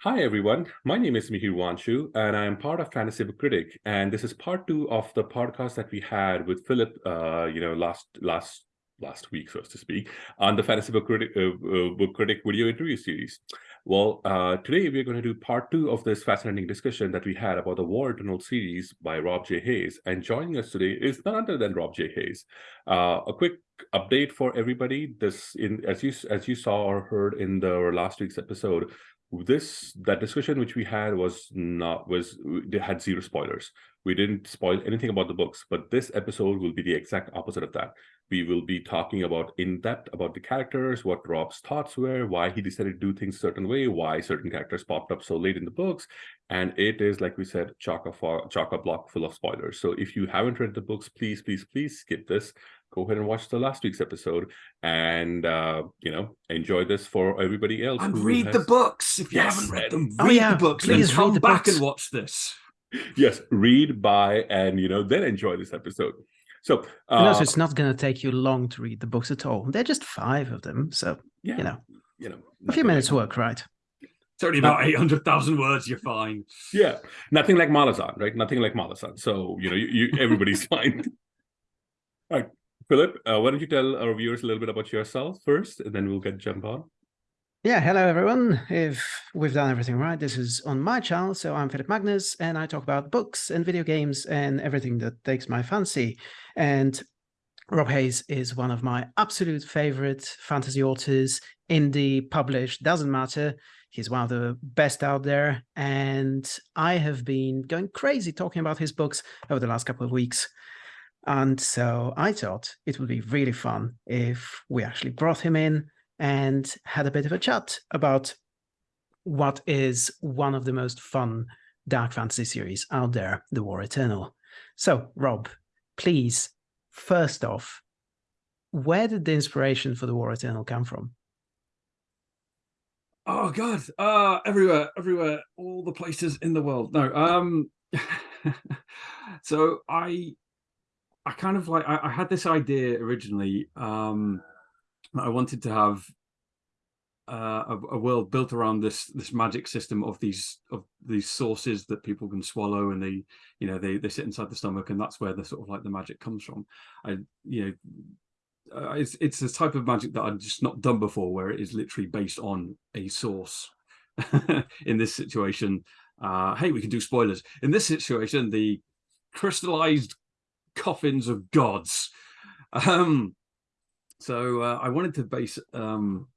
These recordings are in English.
Hi, everyone. My name is Mihir Wanchoo, and I am part of Fantasy Book Critic. And this is part two of the podcast that we had with Philip, uh, you know, last last last week, so to speak, on the Fantasy Book Critic, uh, uh, Book Critic video interview series. Well, uh, today we're going to do part two of this fascinating discussion that we had about the War Eternal series by Rob J. Hayes. And joining us today is none other than Rob J. Hayes. Uh, a quick update for everybody. This, in as you as you saw or heard in the last week's episode, this that discussion which we had was not was they had zero spoilers. We didn't spoil anything about the books but this episode will be the exact opposite of that. We will be talking about in depth about the characters what rob's thoughts were why he decided to do things certain way why certain characters popped up so late in the books and it is like we said chock a chock a block full of spoilers. So if you haven't read the books please please please skip this go ahead and watch the last week's episode and uh you know enjoy this for everybody else and read has... the books if you yes, haven't read them oh, read yeah, the books please come the back books. and watch this yes read buy and you know then enjoy this episode so uh, and also it's not going to take you long to read the books at all they're just five of them so yeah you know you know a few minutes like... work right it's only about 800,000 words. You're fine. Yeah. Nothing like Malazan, right? Nothing like Malazan. So, you know, you, you everybody's fine. All right. Philip, uh, why don't you tell our viewers a little bit about yourself first, and then we'll get jump on. Yeah, hello everyone. If we've done everything right, this is on my channel. So I'm Philip Magnus, and I talk about books and video games and everything that takes my fancy. And Rob Hayes is one of my absolute favorite fantasy authors, indie, published, doesn't matter. He's one of the best out there. And I have been going crazy talking about his books over the last couple of weeks. And so I thought it would be really fun if we actually brought him in and had a bit of a chat about what is one of the most fun dark fantasy series out there, The War Eternal. So, Rob, please, first off, where did the inspiration for The War Eternal come from? Oh God, uh, everywhere, everywhere, all the places in the world. No, um, so I I kind of like I, I had this idea originally um, I wanted to have uh, a, a, world built around this this magic system of these of these sources that people can swallow and they you know they they sit inside the stomach and that's where the sort of like the magic comes from. I you know uh, it's it's a type of magic that I've just not done before where it is literally based on a source. in this situation, uh, hey, we can do spoilers. In this situation, the crystallized coffins of gods. Um, so uh, I wanted to base um,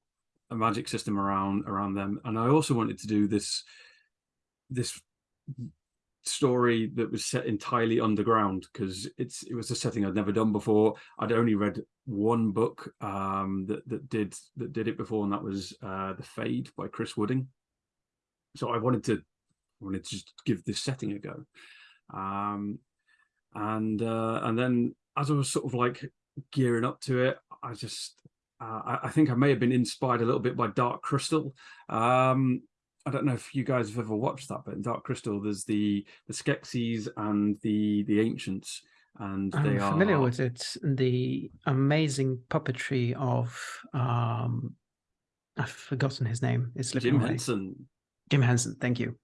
a magic system around around them, and I also wanted to do this this story that was set entirely underground because it's it was a setting I'd never done before. I'd only read one book um, that that did that did it before, and that was uh, The Fade by Chris Wooding. So I wanted to I wanted to just give this setting a go. Um, and uh, and then as I was sort of like gearing up to it, I just uh, I, I, think I may have been inspired a little bit by Dark Crystal. Um, I don't know if you guys have ever watched that, but in Dark Crystal, there's the the Skeksis and the the Ancients, and I'm they are familiar with it. The amazing puppetry of um, I've forgotten his name. It's Jim Henson. Jim Henson. Thank you.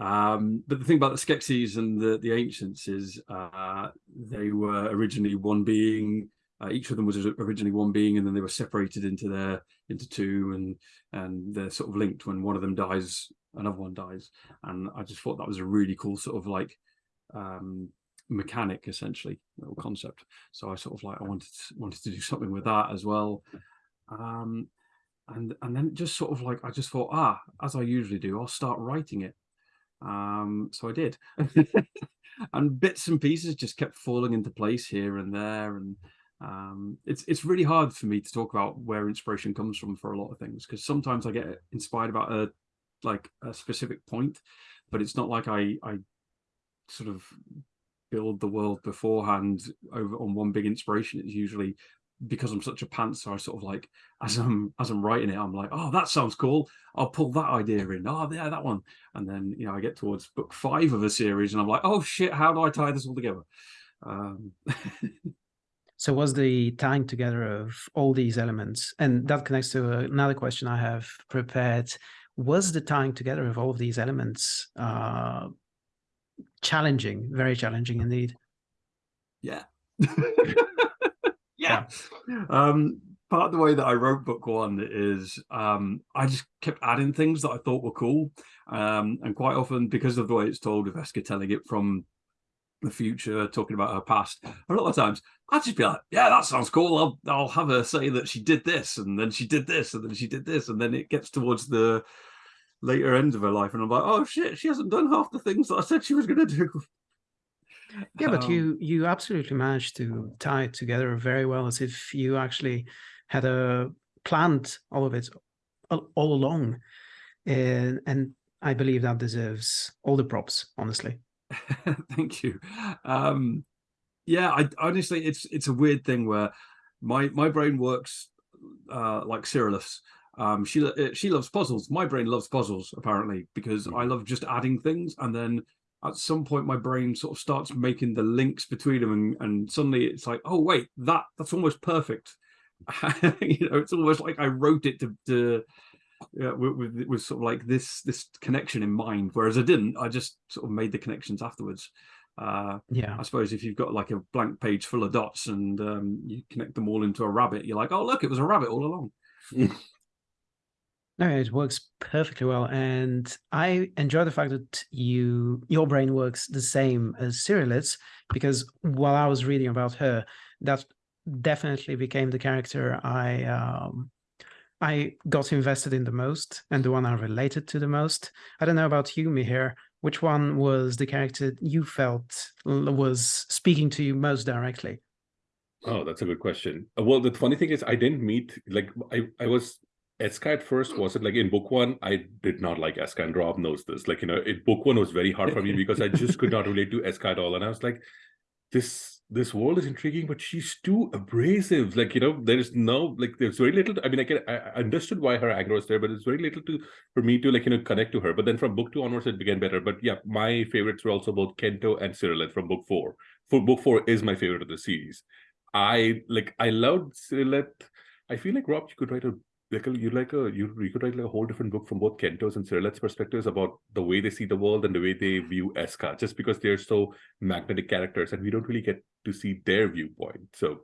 Um, but the thing about the Skeksis and the, the Ancients is uh, they were originally one being. Uh, each of them was originally one being, and then they were separated into their into two, and and they're sort of linked. When one of them dies, another one dies, and I just thought that was a really cool sort of like um, mechanic, essentially, little concept. So I sort of like I wanted to, wanted to do something with that as well. Um, and and then just sort of like I just thought, ah, as I usually do, I'll start writing it um, so I did. and bits and pieces just kept falling into place here and there. And um, it's it's really hard for me to talk about where inspiration comes from for a lot of things because sometimes I get inspired about a like a specific point, but it's not like I I sort of build the world beforehand over on one big inspiration. It's usually because I'm such a pantser, I sort of like as I'm as I'm writing it, I'm like, oh, that sounds cool. I'll pull that idea in. Oh, yeah, that one. And then you know, I get towards book five of a series, and I'm like, oh shit, how do I tie this all together? Um... So was the tying together of all these elements, and that connects to another question I have prepared. Was the tying together of all of these elements uh, challenging, very challenging indeed? Yeah. yeah. Um, part of the way that I wrote book one is um, I just kept adding things that I thought were cool. Um, and quite often, because of the way it's told, with Eska telling it from the future, talking about her past, a lot of times I'd just be like, yeah, that sounds cool. I'll, I'll have her say that she did this, and then she did this, and then she did this. And then it gets towards the later end of her life. And I'm like, oh shit, she hasn't done half the things that I said she was going to do. Yeah, but um, you you absolutely managed to tie it together very well, as if you actually had a planned all of it all, all along, and and I believe that deserves all the props, honestly. Thank you. Um, yeah, I honestly, it's it's a weird thing where my my brain works uh, like Sirileth. Um, she uh, she loves puzzles. My brain loves puzzles apparently because I love just adding things, and then at some point my brain sort of starts making the links between them, and, and suddenly it's like, oh wait, that that's almost perfect. you know, it's almost like I wrote it to, to yeah, with, with, with sort of like this this connection in mind, whereas I didn't. I just sort of made the connections afterwards. Uh, yeah, I suppose if you've got like a blank page full of dots and um, you connect them all into a rabbit, you're like, oh look, it was a rabbit all along. No, it works perfectly well, and I enjoy the fact that you your brain works the same as Sirileth, because while I was reading about her, that definitely became the character I um, I got invested in the most and the one I related to the most. I don't know about you, Mihir. Which one was the character you felt was speaking to you most directly? Oh, that's a good question. Uh, well, the funny thing is, I didn't meet like I I was Eska at first was it like in book one I did not like Eska and Rob knows this. Like you know it book one was very hard for me because I just could not relate to Eska at all. And I was like this this world is intriguing but she's too abrasive. Like you know there's no like there's very little to, I mean I can I understood why her anger was there but it's very little to for me to like you know connect to her. But then from book two onwards it began better. But yeah my favorites were also both Kento and Sirileth from book four. For book four is my favorite of the series. I like I loved Sirileth I feel like Rob you could write a like you like a you, you could write like a whole different book from both Kento's and Sirileth's perspectives about the way they see the world and the way they view Eska, just because they're so magnetic characters and we don't really get to see their viewpoint. So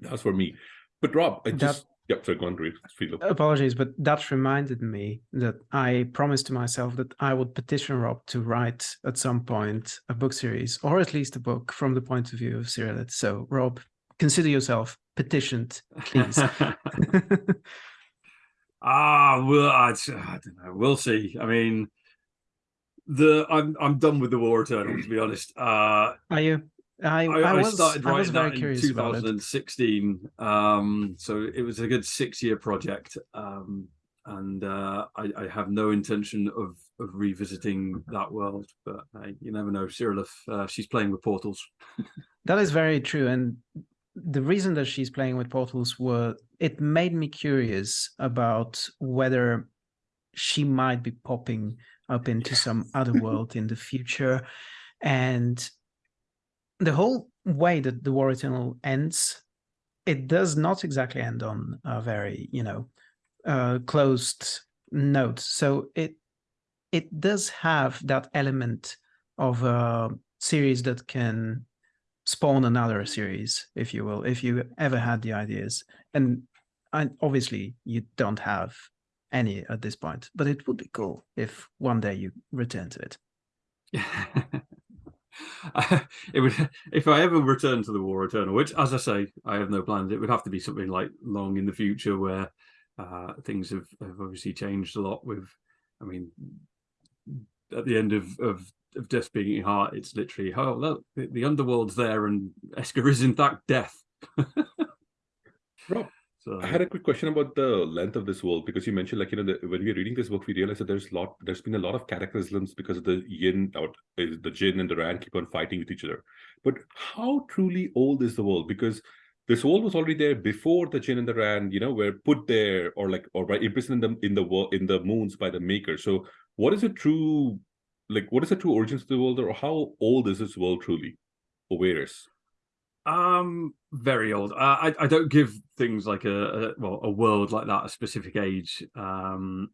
that was for me. But Rob, I just that, yep, sorry, go on, Philip. Apologies, but that reminded me that I promised to myself that I would petition Rob to write at some point a book series, or at least a book from the point of view of Cyrillette. So Rob, consider yourself petitioned, please. Ah, well, I, I, don't know. We'll see. I mean, the I'm I'm done with the War Eternal to be honest. Uh, Are you? I, I, I, was, started writing I was very curious in 2016. Um, so it was a good six year project. Um, and uh, I, I, have no intention of, of revisiting that world, but you never know. Cyril, if uh, she's playing with portals. that is very true. And the reason that she's playing with portals were it made me curious about whether she might be popping up into some other world in the future. And the whole way that the war eternal ends it does not exactly end on a very you know uh, closed note. So it it does have that element of a series that can spawn another series, if you will, if you ever had the ideas. And I, obviously you don't have any at this point, but it would be cool if one day you return to it. it would if I ever return to the War Eternal, which, as I say, I have no plans. It would have to be something like long in the future, where uh, things have, have obviously changed a lot. With, I mean, at the end of of of Death Being Heart, it's literally, oh, look, the, the underworld's there and Eska is in fact death. Rob, so, I had a quick question about the length of this world because you mentioned, like, you know, the, when we are reading this book, we realized that there's lot, there's been a lot of cataclysms because of the yin, or the Djinn and the Rand keep on fighting with each other. But how truly old is the world? Because this world was already there before the Djinn and the Rand, you know, were put there or like or by imprisoned in the in the in the moons by the maker. So, what is a true like what is the true origins of the world or how old is this world truly or where is Um, very old. Uh, I I don't give things like a, a well a world like that a specific age. Um,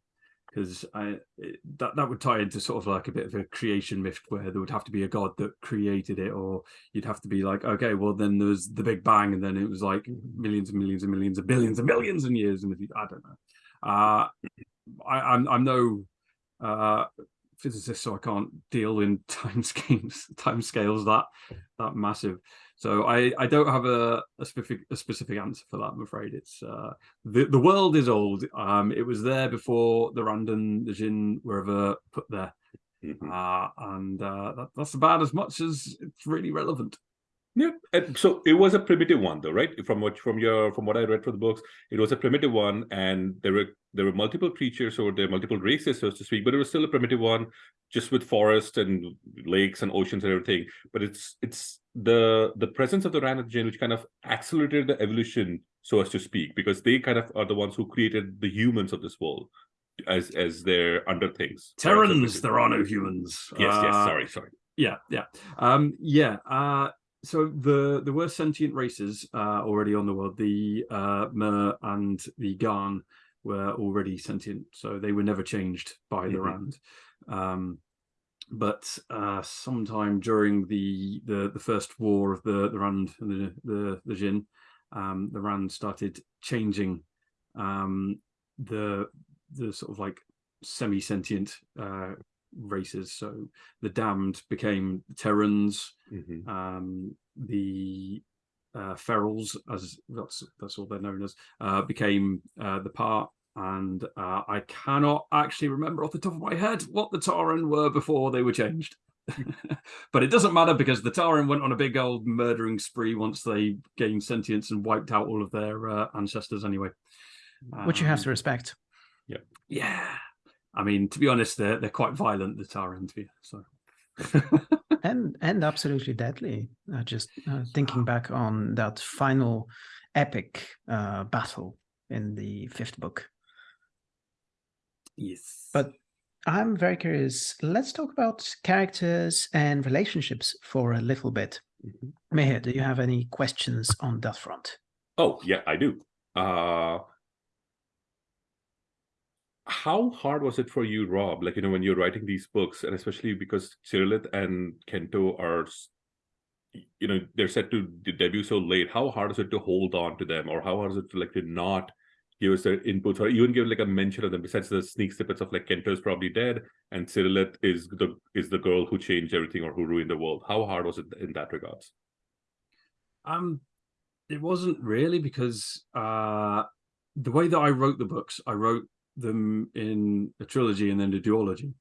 because I it, that that would tie into sort of like a bit of a creation myth where there would have to be a god that created it, or you'd have to be like, okay, well then there's the Big Bang, and then it was like millions and millions and millions and billions and millions and years, and I don't know. Uh, I, I'm I'm no uh, physicist, so I can't deal in time schemes, time scales that that massive. So I I don't have a, a specific a specific answer for that. I'm afraid it's uh, the the world is old. Um, it was there before the Randen, the Djinn were ever put there, Mhm. uh, and uh, that, that's about as much as it's really relevant. Yeah, and so it was a primitive one, though, right? From what from your from what I read from the books, it was a primitive one, and there were there were multiple creatures or there were multiple races, so to speak, but it was still a primitive one, just with forests and lakes and oceans and everything. But it's it's the the presence of the Rand and which kind of accelerated the evolution, so as to speak, because they kind of are the ones who created the humans of this world as as their under things. Terrans, there are no humans. Yes, yes. Uh, Sorry, sorry. yeah yeah um yeah uh so the the were sentient races uh already on the world. The uh mer and the garn were already sentient so they were never changed by the Mhm. rand um but uh sometime during the the the first war of the the rand and the the, the jinn um the rand started changing. Um the the sort of like semi-sentient uh races so the damned became terrans Mhm. um the uh ferals as that's that's all they're known as uh became uh the part and uh i cannot actually remember off the top of my head what the Tahren were before they were changed but it doesn't matter because the Tahren went on a big old murdering spree once they gained sentience and wiped out all of their uh, ancestors anyway which you have Um, to respect. Yeah. Yeah i mean to be honest they're they're quite violent the Tahren to be so and and absolutely deadly. Uh, just uh, thinking back on that final epic uh, battle in the fifth book. yes But I'm very curious. Let's talk about characters and relationships for a little bit. Mhm. Mihir, do you have any questions on that front? Oh, yeah, I do. Uh how hard was it for you, Rob? Like, you know, when you're writing these books, and especially because Sirileth and Kento are, you know, they're set to debut so late. How hard is it to hold on to them, or how hard is it to like to not give us their inputs, or even give like a mention of them? Besides the sneak snippets of like Kento is probably dead, and Sirileth is the is the girl who changed everything or who ruined the world. How hard was it in that regards? Um, it wasn't really because uh, the way that I wrote the books, I wrote them in a trilogy and then a duology.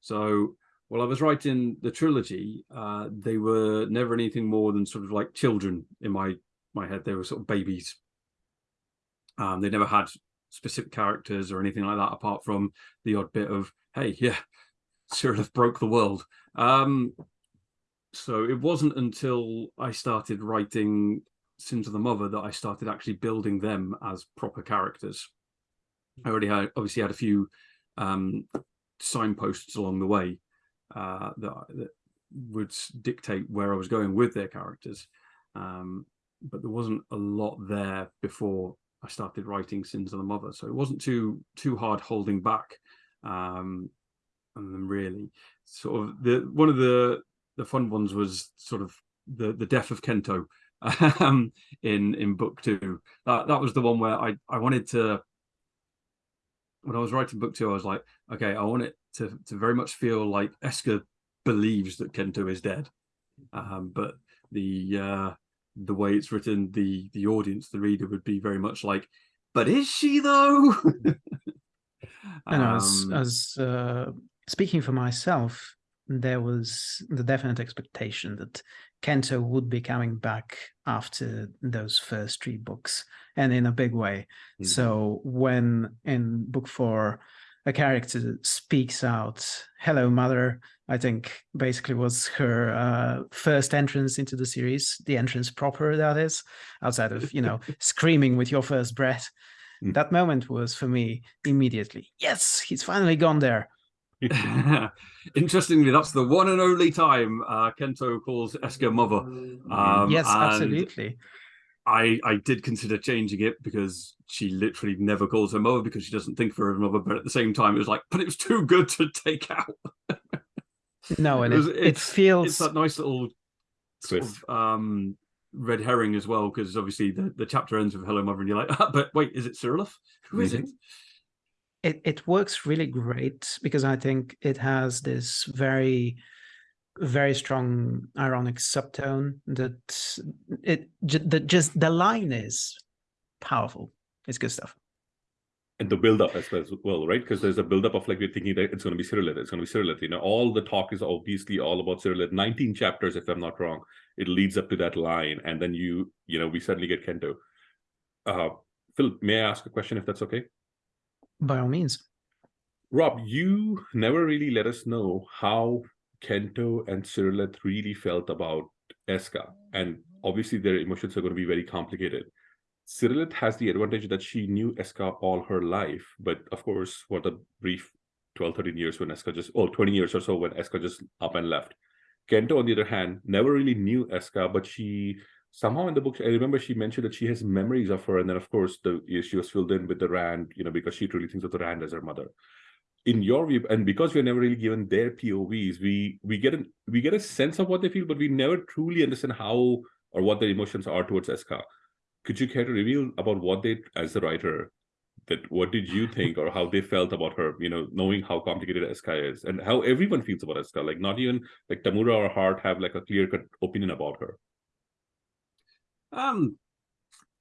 So while I was writing the trilogy, uh, they were never anything more than sort of like children in my my head. They were sort of babies. Um, they never had specific characters or anything like that, apart from the odd bit of, hey, yeah, Sirileth broke the world. Um, so it wasn't until I started writing Sins of the Mother that I started actually building them as proper characters. I already had obviously had a few um, signposts along the way uh, that, that would dictate where I was going with their characters, um, but there wasn't a lot there before I started writing Sins of the Mother, so it wasn't too too hard holding back. Um, and really, sort of the one of the the fun ones was sort of the the death of Kento um, in in book two. That that was the one where I I wanted to. When I was writing book two, I was like, okay, I want it to to very much feel like Eska believes that Kento is dead, um, but the uh, the way it's written, the the audience, the reader, would be very much like, but is she though? And as Um, as uh, speaking for myself, there was the definite expectation that Kento would be coming back after those first three books, and in a big way. Mhm. So when in book four, a character speaks out, "Hello, mother," I think basically was her uh, first entrance into the series, the entrance proper, that is, outside of you know screaming with your first breath. Mm. That moment was for me immediately. Yes, he's finally gone there. Interestingly, that's the one and only time uh, Kento calls Eska mother. Um, yes, absolutely. I I did consider changing it because she literally never calls her mother because she doesn't think of her mother. But at the same time, it was like, but it was too good to take out. No, and It it, was- it it's- feels It's that nice little sort of um, red herring as well because obviously the, the chapter ends with "Hello, mother," and you're like, ah, but wait, is it Sirileth? Who is Mhm. it? It, it works really great because I think it has this very very strong ironic subtone that it that just the line is powerful. It's good stuff. and the build up as well, right? Because there's a build up of like we're thinking that it's going to be Sirileth, it's going to be Sirileth. You know, all the talk is obviously all about Sirileth. 19 chapters, if I'm not wrong. It leads up to that line, and then you, you know, we suddenly get Kento. Uh, Phil, may I ask a question if that's okay? By all means. Rob, you never really let us know how Kento and Sirileth really felt about Eska, and obviously their emotions are going to be very complicated. Sirileth has the advantage that she knew Eska all her life, but of course, for the brief 12, 13 years when Eska just, oh, 20 years or so when Eska just up and left. Kento, on the other hand, never really knew Eska, but she somehow in the book, I remember she mentioned that she has memories of her, and then of course the she was filled in with the Rand, you know, because she truly thinks of the Rand as her mother. In your view, and because we're never really given their POVs, we we get an we get a sense of what they feel, but we never truly understand how or what their emotions are towards Eska. Could you care to reveal about what they, as the writer, that what did you think or how they felt about her? You know, knowing how complicated Eska is and how everyone feels about Eska. Like not even like Tamura or Hardt have like a clear cut opinion about her. Um,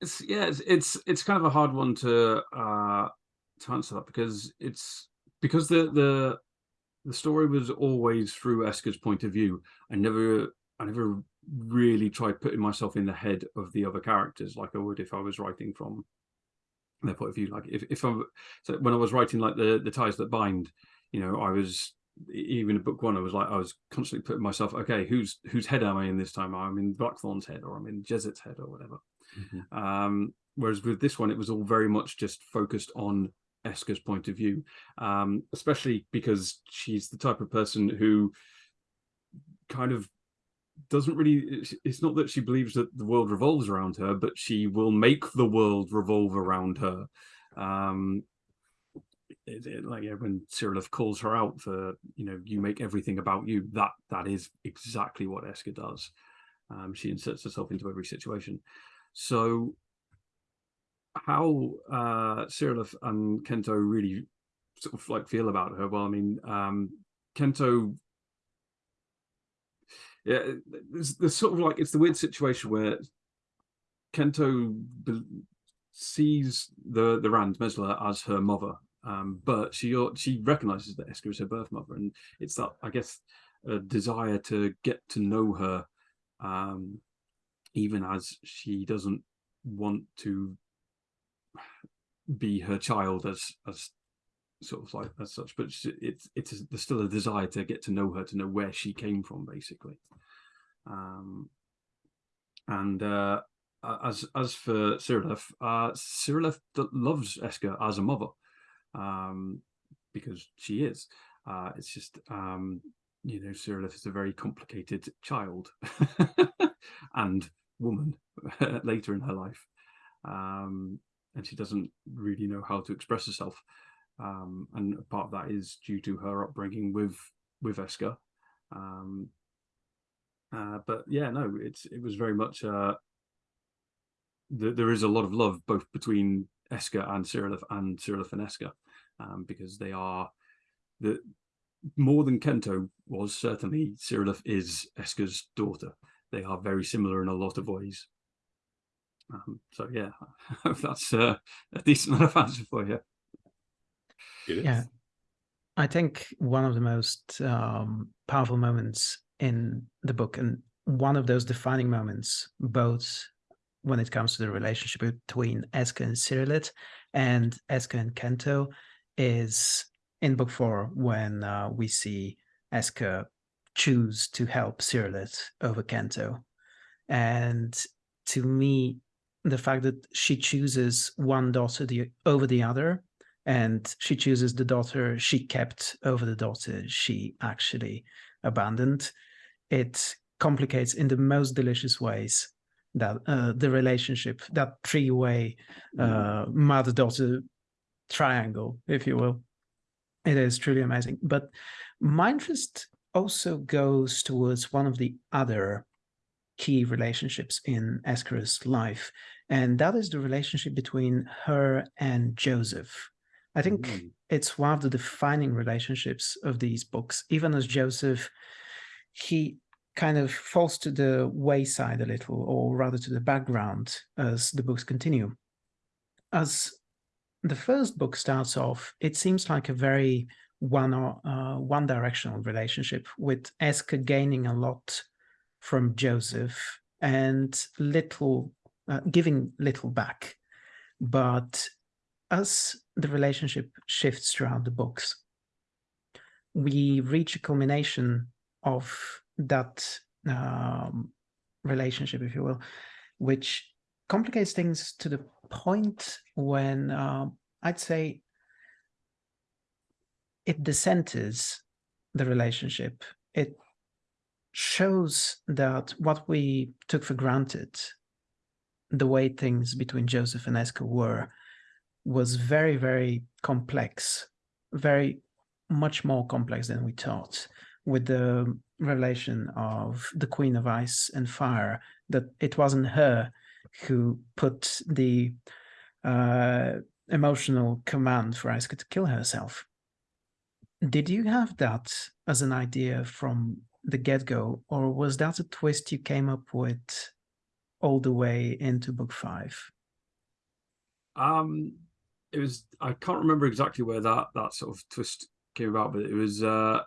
it's yeah, it's, it's it's kind of a hard one to uh to answer that because it's because the the the story was always through Eska's point of view. I never I never really tried putting myself in the head of the other characters like I would if I was writing from their point of view. Like if if I so when I was writing like the the ties that bind, you know, I was even in book one, I was like I was constantly putting myself, okay, whose whose head am I in this time? I'm in Blackthorn's head, or I'm in Jezet's head, or whatever. Um, whereas with this one, it was all very much just focused on Eska's point of view, um, especially because she's the type of person who kind of doesn't really. it's- It's not that she believes that the world revolves around her, but she will make the world revolve around her. Um, it, it- like yeah, when Sirileth calls her out for you know you make everything about you that that is exactly what Eska does. Um, she inserts herself into every situation. So how uh Sirileth and Kento really sort of like feel about her? Well I mean um Kento yeah there's, there's sort of like it's the weird situation where Kento sees the the Rand Mesla as her mother um, but she she recognizes that Eska is her birth mother, and it's that I guess a desire to get to know her, um, even as she doesn't want to be her child as as sort of like as such, but it's it's there's still a desire to get to know her, to know where she came from, basically. Um, and uh, as as for Sirileth, uh, Sirileth d- loves Eska as a mother um, because she is. Uh, it's just, um, you know, Sirileth is a very complicated child and woman later in her life. Um, and she doesn't really know how to express herself. Um, and part of that is due to her upbringing with with Eska. Um, uh, but yeah, no, it's it was very much uh, th- there is a lot of love both between Eska and Sirileth and Sirileth and Eska um, because they are the more than Kento was certainly Sirileth is Eska's daughter. They are very similar in a lot of ways. Um, so yeah, I hope that's uh, a decent enough answer for you. It is. Yeah. I think one of the most um, powerful moments in the book, and one of those defining moments, both when it comes to the relationship between Eska and Sirileth and Eska and Kento, is in book four when uh, we see Eska choose to help Sirileth over Kento. And to me, the fact that she chooses one daughter the, over the other and she chooses the daughter she kept over the daughter she actually abandoned. It complicates in the most delicious ways that uh, the relationship, that three-way uh, mother-daughter triangle, if you will. It is truly amazing. But interest also goes towards one of the other key relationships in Eskara's life, and that is the relationship between her and Josef. I think mm. it's one of the defining relationships of these books. Even as Josef, he kind of falls to the wayside a little, or rather to the background as the books continue. As the first book starts off, it seems like a very one uh, one directional relationship with Eska gaining a lot from Josef and little uh, giving little back. But as the relationship shifts throughout the books, we reach a culmination of that um, relationship, if you will, which complicates things to the point when uh, I'd say it decenters the relationship. It shows that what we took for granted, the way things between Josef and Eska were, was very, very complex, very much more complex than we thought, with the revelation of the Queen of Ice and Fire, that it wasn't her who put the uh, emotional command for Eska to kill herself. Did you have that as an idea from the get-go, or was that a twist you came up with all the way into book five? Um, it was I can't remember exactly where that that sort of twist came about, but it was uh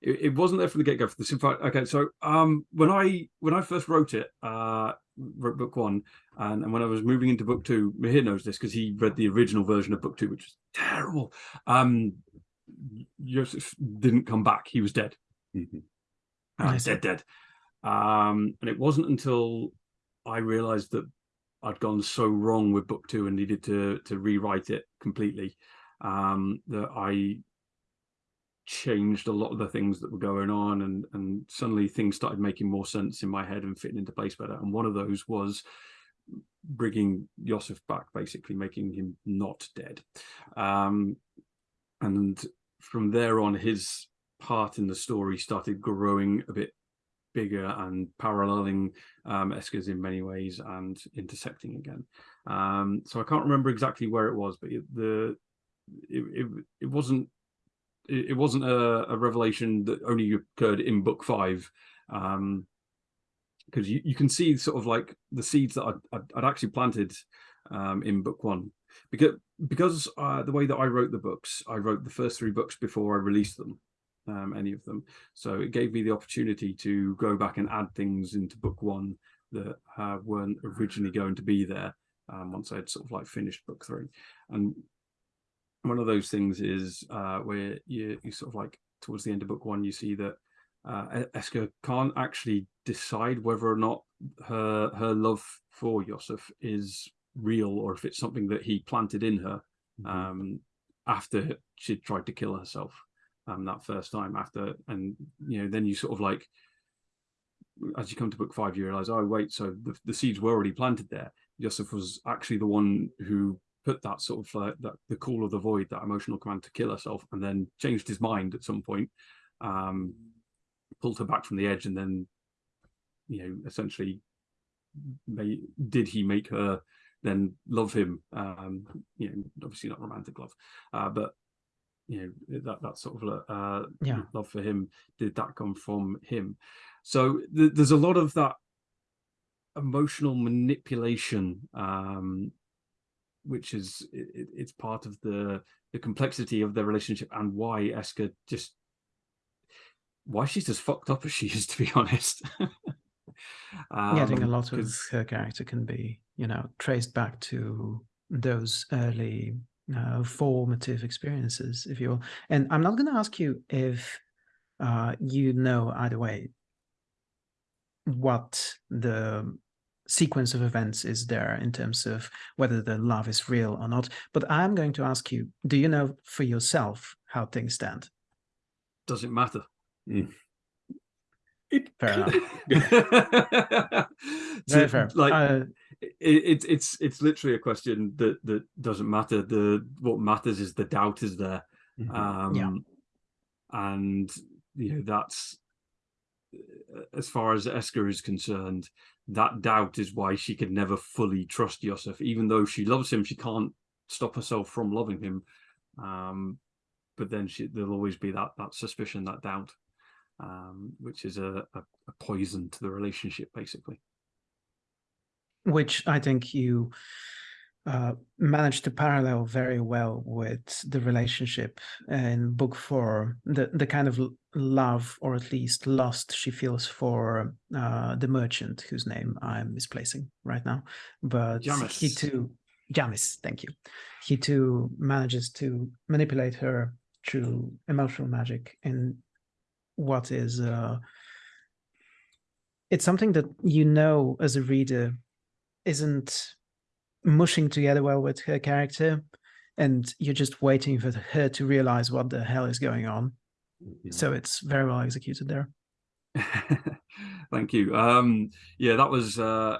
it, it wasn't there from the get-go for the simple okay so um when i when i first wrote it uh wrote book one and, and when i was moving into book two Mihir knows this because he read the original version of book two which was terrible. Um Josef didn't come back. He was dead. Mm -hmm. uh, dead dead. Um and it wasn't until i realized that i'd gone so wrong with book two and needed to to rewrite it completely um that i changed a lot of the things that were going on and and suddenly things started making more sense in my head and fitting into place better and one of those was bringing Josef back basically making him not dead um, and from there on his part in the story started growing a bit bigger and paralleling um, Eska's in many ways and intersecting again. Um, so I can't remember exactly where it was, but the it, it, it wasn't it, wasn't a, a, revelation that only occurred in book five um because you, you can see sort of like the seeds that I'd, I'd actually planted um in book one. Because because uh, the way that I wrote the books I wrote the first three books before I released them um any of them. So it gave me the opportunity to go back and add things into book one that uh, weren't originally going to be there um, once I'd sort of like finished book three. And one of those things is uh, where you, you sort of like towards the end of book one, you see that uh, Eska can't actually decide whether or not her her love for Josef is real or if it's something that he planted in her mm -hmm. um, after she tried to kill herself um, that first time after and you know then you sort of like as you come to book five you realize oh wait so the, the seeds were already planted there Josef was actually the one who put that sort of uh, that the call of the void, that emotional command to kill herself, and then changed his mind at some point, um, pulled her back from the edge, and then, you know, essentially, may, did he make her then love him? Um, you know, obviously not romantic love, uh, but you know that that sort of uh, yeah. love for him. Did that come from him? So th there's a lot of that emotional manipulation um, which is it, it's part of the the complexity of their relationship and why Eska just why she's as fucked up as she is, to be honest. um, yeah, I think a lot of her character can be, you know, traced back to those early uh, formative experiences, if you will. And I'm not going to ask you if uh, you know either way what the sequence of events is there in terms of whether the love is real or not. But I'm going to ask you, do you know for yourself how things stand? Does it matter? Mm. It Fair enough. To- Very fair. Like Uh, it, it's it's it's literally a question that that doesn't matter. The what matters is the doubt is there. Mhm. Um, Yeah. and you know that's as far as Eska is concerned, that doubt is why she could never fully trust Josef, even though she loves him. She can't stop herself from loving him. Um, but then she, there'll always be that that suspicion, that doubt, um, which is a, a, a poison to the relationship, basically. which I think you uh, managed to parallel very well with the relationship in book four, the the kind of love or at least lust she feels for uh, the merchant whose name I'm misplacing right now, but he too, Jamis, thank you. He too manages to manipulate her through emotional magic in what is uh, it's something that you know as a reader isn't mushing together well with her character and you're just waiting for her to realize what the hell is going on Mhm. so it's very well executed there Thank you. Um, yeah, that was. Uh,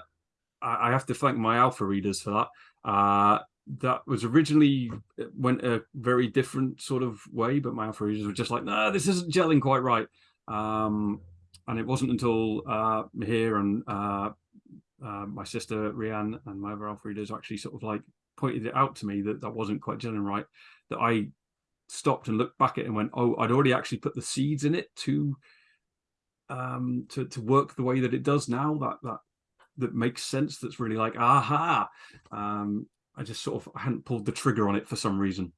I, I have to thank my alpha readers for that. Uh, that was originally went a very different sort of way, but my alpha readers were just like, "No, this isn't gelling quite right." Um, and it wasn't until uh, Mihir and uh, uh, my sister Rianne and my other alpha readers actually sort of like pointed it out to me that that wasn't quite gelling right. That I stopped and looked back at it and went, "Oh, I'd already actually put the seeds in it to." um to to work the way that it does now that that that makes sense that's really like aha um i just sort of I hadn't pulled the trigger on it for some reason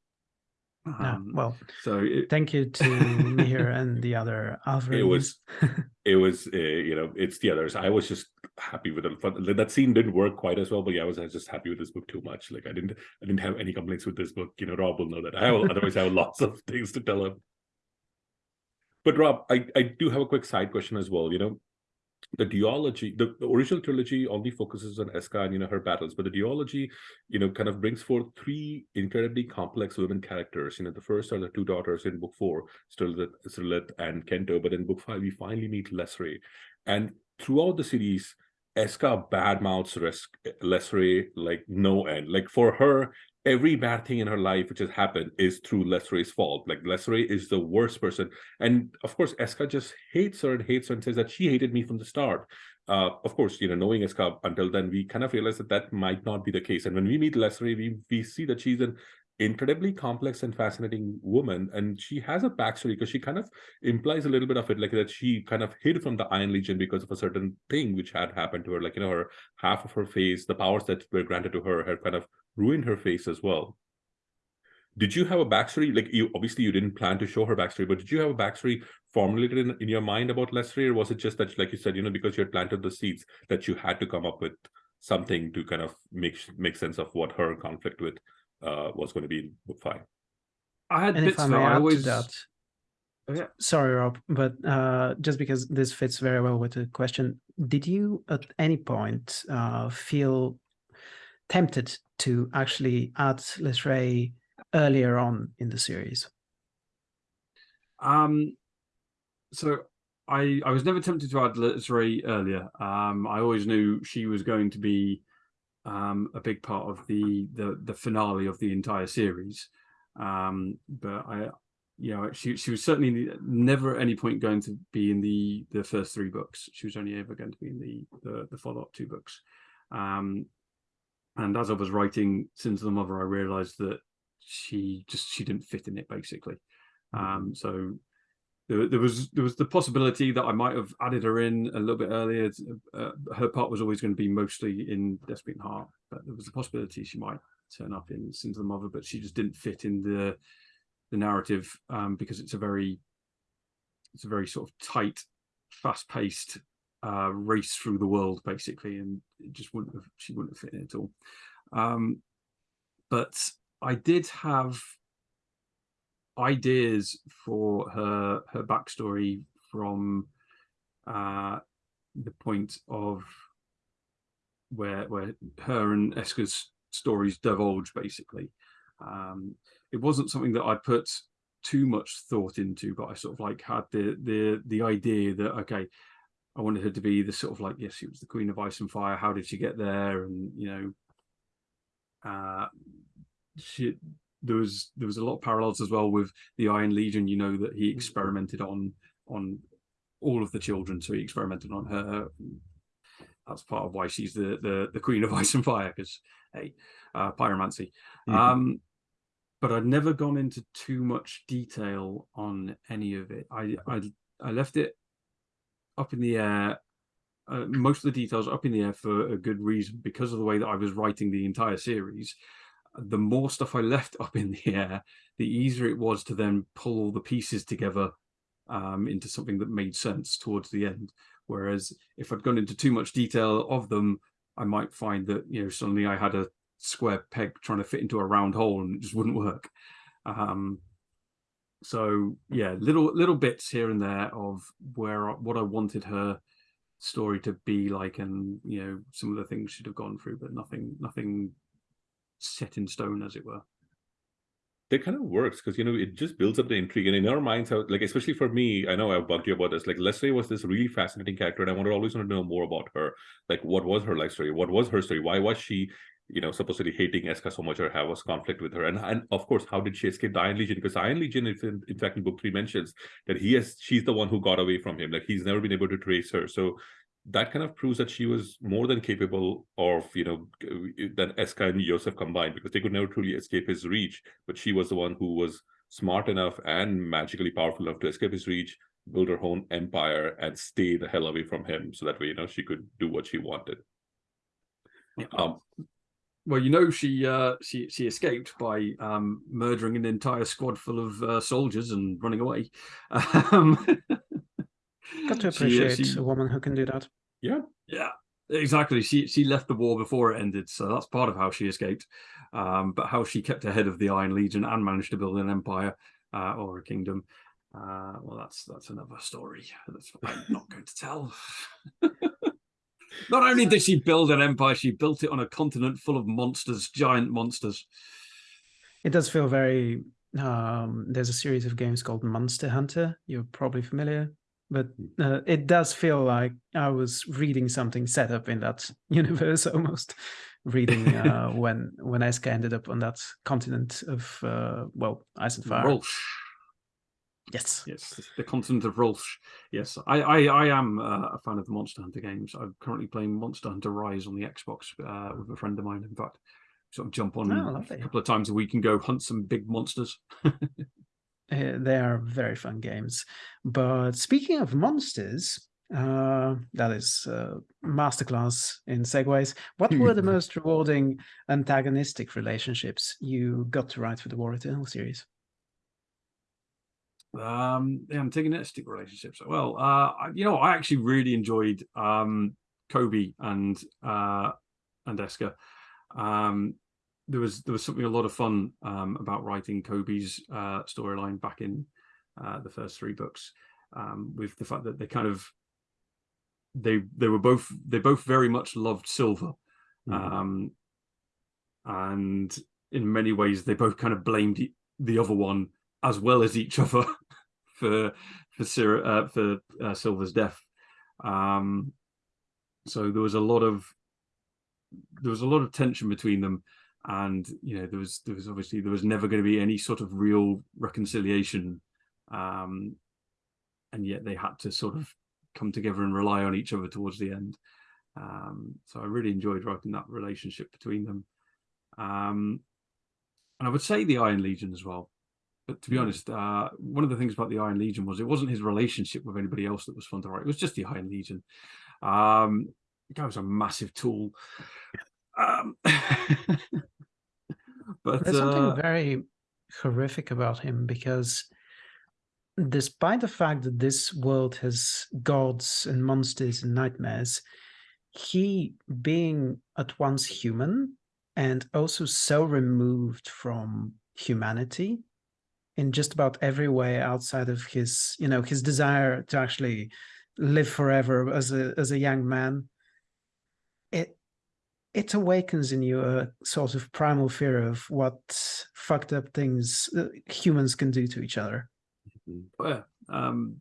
Yeah, um well so it, thank you to Mihir and the other alpha It was- it was uh, you know it's the others. I was just happy with it that scene didn't work quite as well but yeah i was, I was just happy with this book too much. Like i didn't i didn't have any complaints with this book. You know rob will know that. I will otherwise I have lots of things to tell him. But rob i i do have a quick side question as well you know the duology the, the original trilogy only focuses on Eska and you know her battles but the duology you know kind of brings forth three incredibly complex women characters. You know the first are the two daughters in book four Sirileth and Kento but in book five we finally meet Leslie and throughout the series Eska badmouths Leslie like no end. Like for her every bad thing in her life which has happened is through Leslie's fault. Like Leslie is the worst person. And of course Eska just hates her and hates her and says that she hated me from the start. Uh, of course you know knowing Eska until then we kind of realize that that might not be the case. And when we meet Leslie we we see that she's an incredibly complex and fascinating woman and she has a backstory because she kind of implies a little bit of it like that she kind of hid from the iron legion because of a certain thing which had happened to her like you know her half of her face the powers that were granted to her had kind of ruined her face as well. Did you have a backstory? Like you obviously you didn't plan to show her backstory but did you have a backstory formulated in, in your mind about leslie or was it just that like you said you know because you had planted the seeds that you had to come up with something to kind of make make sense of what her conflict with uh was going to be fine. i had and bits if I of may it. I always to that, Oh, yeah. sorry, Rob, but uh, just because this fits very well with the question, did you at any point uh, feel tempted to actually add Lesray earlier on in the series? Um, so I I was never tempted to add Lesray earlier. Um, I always knew she was going to be um, a big part of the the the finale of the entire series. Um, but I, you know, she she was certainly never at any point going to be in the the first three books. She was only ever going to be in the the, the follow up two books. Um, and as I was writing Sins of the Mother, I realised that she just she didn't fit in it basically. Um, so there, there was there was the possibility that I might have added her in a little bit earlier. Uh, her part was always going to be mostly in Desperate Heart, but there was a possibility she might turn up in Sins of the Mother, but she just didn't fit in the the narrative um, because it's a very it's a very sort of tight, fast paced uh, race through the world basically, and it just wouldn't have she wouldn't have fit in at all. Um, but I did have ideas for her her backstory from uh, the point of where where her and Eska's stories divulge basically. Um, it wasn't something that I put too much thought into, but I sort of like had the the the idea that okay, I wanted her to be the sort of like yes, she was the queen of ice and fire. How did she get there? And you know, uh, she there was there was a lot of parallels as well with the Iron Legion. You know that he experimented on on all of the children, so he experimented on her. That's part of why she's the the, the queen of ice and fire because hey, uh, pyromancy. Mm -hmm. Um, but I'd never gone into too much detail on any of it. I I, I left it up in the air. Uh, most of the details up in the air for a good reason because of the way that I was writing the entire series the more stuff I left up in the air, the easier it was to then pull all the pieces together um, into something that made sense towards the end. Whereas if I'd gone into too much detail of them, I might find that, you know, suddenly I had a square peg trying to fit into a round hole and it just wouldn't work. Um, so yeah, little little bits here and there of where what I wanted her story to be like, and you know some of the things she'd have gone through, but nothing nothing set in stone, as it were. That kind of works because you know it just builds up the intrigue, and in our minds, how like especially for me, I know I've bugged you about this. Like Leslie was this really fascinating character, and I wanted always want to know more about her. Like, what was her life story? What was her story? Why was she you know, supposedly hating Eska so much or have a conflict with her. And, and of course, how did she escape the Iron Legion? Because Iron Legion, in, in fact, in book three mentions that he has, she's the one who got away from him. Like he's never been able to trace her. So that kind of proves that she was more than capable of, you know, than Eska and Josef combined, because they could never truly escape his reach. But she was the one who was smart enough and magically powerful enough to escape his reach, build her own empire, and stay the hell away from him. So that way, you know, she could do what she wanted. Um, well, you know, she uh, she she escaped by um, murdering an entire squad full of uh, soldiers and running away. Um, Got to appreciate she, she, a woman who can do that. Yeah, yeah, exactly. She she left the war before it ended, so that's part of how she escaped. Um, but how she kept ahead of the Iron Legion and managed to build an empire uh, or a kingdom. Uh, well, that's that's another story. That's I'm not going to tell. not only did she build an empire, she built it on a continent full of monsters, giant monsters. It does feel very. Um, there's a series of games called Monster Hunter. You're probably familiar but uh, it does feel like I was reading something set up in that universe almost reading uh, when when Eska ended up on that continent of uh, well ice and fire. Yes, yes, the continent of Rulsh. Yes, I I, I am uh, a fan of the Monster Hunter games. I'm currently playing Monster Hunter Rise on the Xbox uh, with a friend of mine. In fact, sort of jump on oh, a couple of times a week and go hunt some big monsters. Uh, they are very fun games. But speaking of monsters, uh, that is uh, masterclass in segues. What were the most rewarding antagonistic relationships you got to write for the War Eternal series? Um, the antagonistic relationships. Well, uh, you know, I actually really enjoyed um, Coby and uh, and Eska. Um, there was there was something a lot of fun um, about writing Coby's uh, storyline back in uh, the first three books, um, with the fact that they kind of they they were both they both very much loved Silva, mm -hmm. um, and in many ways they both kind of blamed the other one as well as each other for for Sir, uh, for uh, Silva's death. Um, so there was a lot of there was a lot of tension between them and you know there was there was obviously there was never going to be any sort of real reconciliation um and yet they had to sort of come together and rely on each other towards the end. Um so i really enjoyed writing that relationship between them. Um and i would say the iron legion as well but to be honest uh one of the things about the iron legion was it wasn't his relationship with anybody else that was fun to write. It was just the iron legion. Um the guy was a massive tool. Um But there's uh, something very horrific about him because despite the fact that this world has gods and monsters and nightmares, he being at once human and also so removed from humanity in just about every way outside of his, you know, his desire to actually live forever as a as a young man. It awakens in you a sort of primal fear of what fucked up things uh, humans can do to each other. Yeah. Um,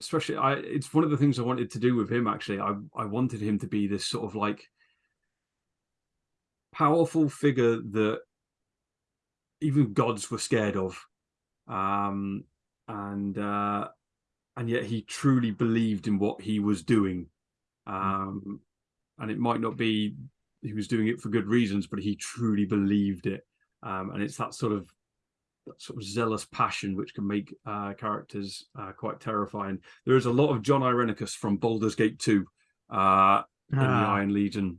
especially, I it's one of the things I wanted to do with him. Actually, I I wanted him to be this sort of like powerful figure that even gods were scared of, um, and uh, and yet he truly believed in what he was doing, um, and it might not be he was doing it for good reasons, but he truly believed it, um, and it's that sort of that sort of zealous passion which can make uh, characters uh, quite terrifying. There is a lot of Jon Irenicus from Baldur's Gate 2 uh, in the Ah. Iron Legion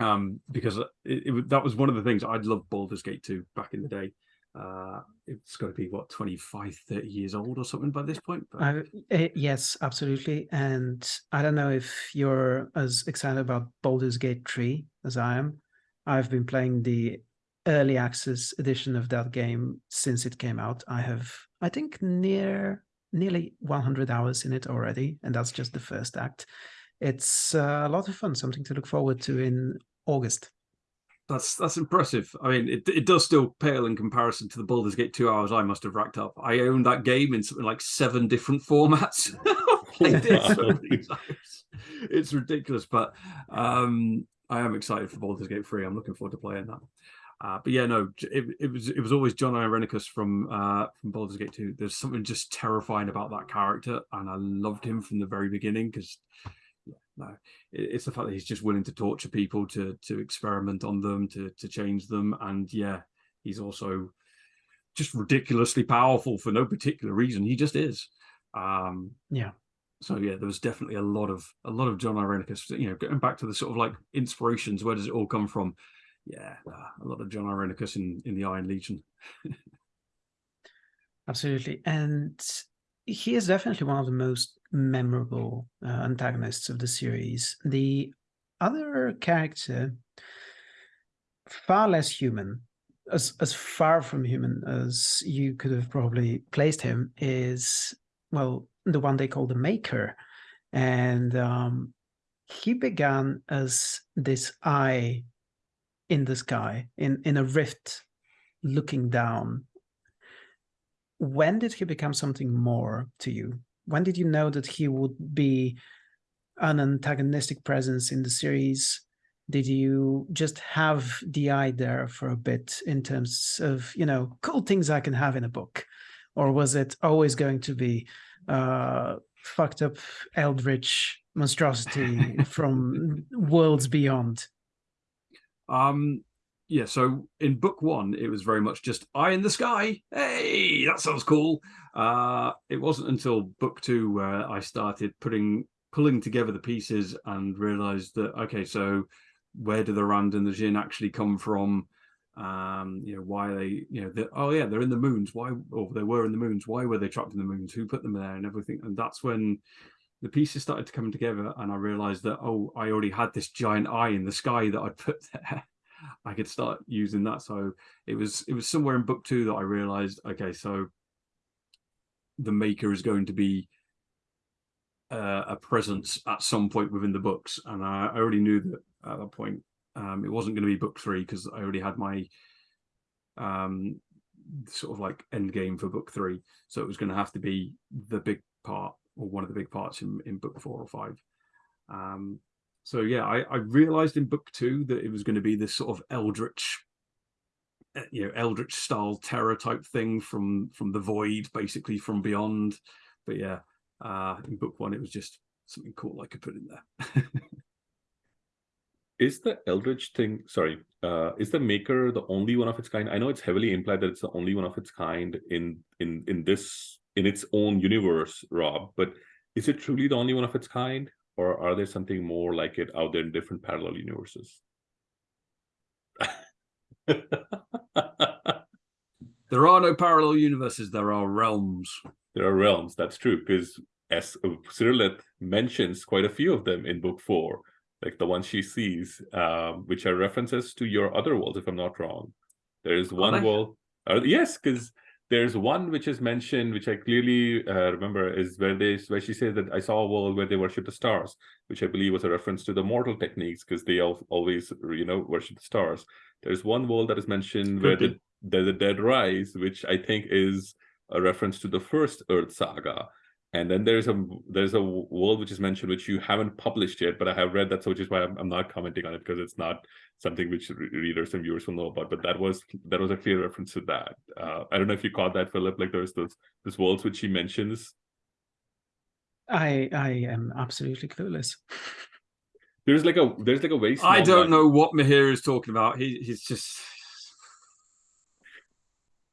um, because it, it, that was one of the things I'd loved Baldur's Gate 2 back in the day. Uh, it's got to be what 25, 30 years old or something by this point. But I, eh, yes, absolutely. And I don't know if you're as excited about Baldur's Gate 3 as I am. I've been playing the early access edition of that game since it came out. I have, I think, near nearly 100 hours in it already, and that's just the first act. It's uh, a lot of fun, something to look forward to in August. That's that's impressive. I mean, it it does still pale in comparison to the Baldur's Gate two hours I must have racked up. I owned that game in something like seven different formats. Played it so many times. It's ridiculous, but um, I am excited for Baldur's Gate three. I'm looking forward to playing that. Uh, but yeah, no, it, it was it was always Jon Irenicus from uh, from Baldur's Gate two. There's something just terrifying about that character, and I loved him from the very beginning because no, it's the fact that he's just willing to torture people to to experiment on them to to change them. And yeah he's also just ridiculously powerful for no particular reason. He just is. Um Yeah. so yeah there was definitely a lot of a lot of jon irenicus you know getting back to the sort of like inspirations where does it all come from? Yeah uh, a lot of jon irenicus in in the iron legion. Absolutely. And he is definitely one of the most memorable uh, antagonists of the series. The other character, far less human, as, as far from human as you could have probably placed him, is, well, the one they call the Maker. And um, he began as this eye in the sky, in, in a rift looking down when did he become something more to you? When did you know that he would be an antagonistic presence in the series? Did you just have the eye there for a bit in terms of, you know, cool things I can have in a book? Or was it always going to be uh, fucked up eldritch monstrosity from worlds beyond? Um, yeah, so in book one, it was very much just eye in the sky. Hey, that sounds cool. Uh, it wasn't until book two where I started putting pulling together the pieces and realized that okay, so where do the Rand and the Djinn actually come from? Um, you know, why they, you know, oh yeah, they're in the moons. Why or they were in the moons, why were they trapped in the moons? Who put them there and everything? And that's when the pieces started to come together and I realized that oh, I already had this giant eye in the sky that I'd put there. I could start using that. So it was it was somewhere in book two that I realized, okay, so the maker is going to be uh, a presence at some point within the books, and I, already knew that at that point um, it wasn't going to be book three because I already had my um, sort of like end game for book three, so it was going to have to be the big part or one of the big parts in, in book four or five. Um, so yeah, I, I realized in book two that it was going to be this sort of eldritch, you know, eldritch style terror type thing from from the void, basically from beyond. But yeah, uh, in book one, it was just something cool I could put in there. Is the Eldritch thing, sorry, uh, is the Maker the only one of its kind? I know it's heavily implied that it's the only one of its kind in in in this in its own universe, Rob. But is it truly the only one of its kind, or are there something more like it out there in different parallel universes? there are no parallel universes. There are realms. there are realms. That's true because as Sirileth mentions quite a few of them in book four, like the ones she sees, um, which are references to your other worlds, if I'm not wrong. There is one world. Uh, yes, because there's one which is mentioned, which I clearly uh, remember, is where they where she says that I saw a world where they worship the stars, which I believe was a reference to the mortal techniques because they all, always you know worship the stars. There's one world that is mentioned Could where the, the the dead rise, which I think is a reference to the first Earth saga, and then there's a there's a world which is mentioned which you haven't published yet, but I have read that, so which is why I'm, I'm not commenting on it because it's not something which readers and viewers will know about. But that was that was a clear reference to that. Uh, I don't know if you caught that, Philip. Like there's those those worlds which he mentions. I I am absolutely clueless. There's like a there's like a waste. I don't know what Mihir is talking about. He he's just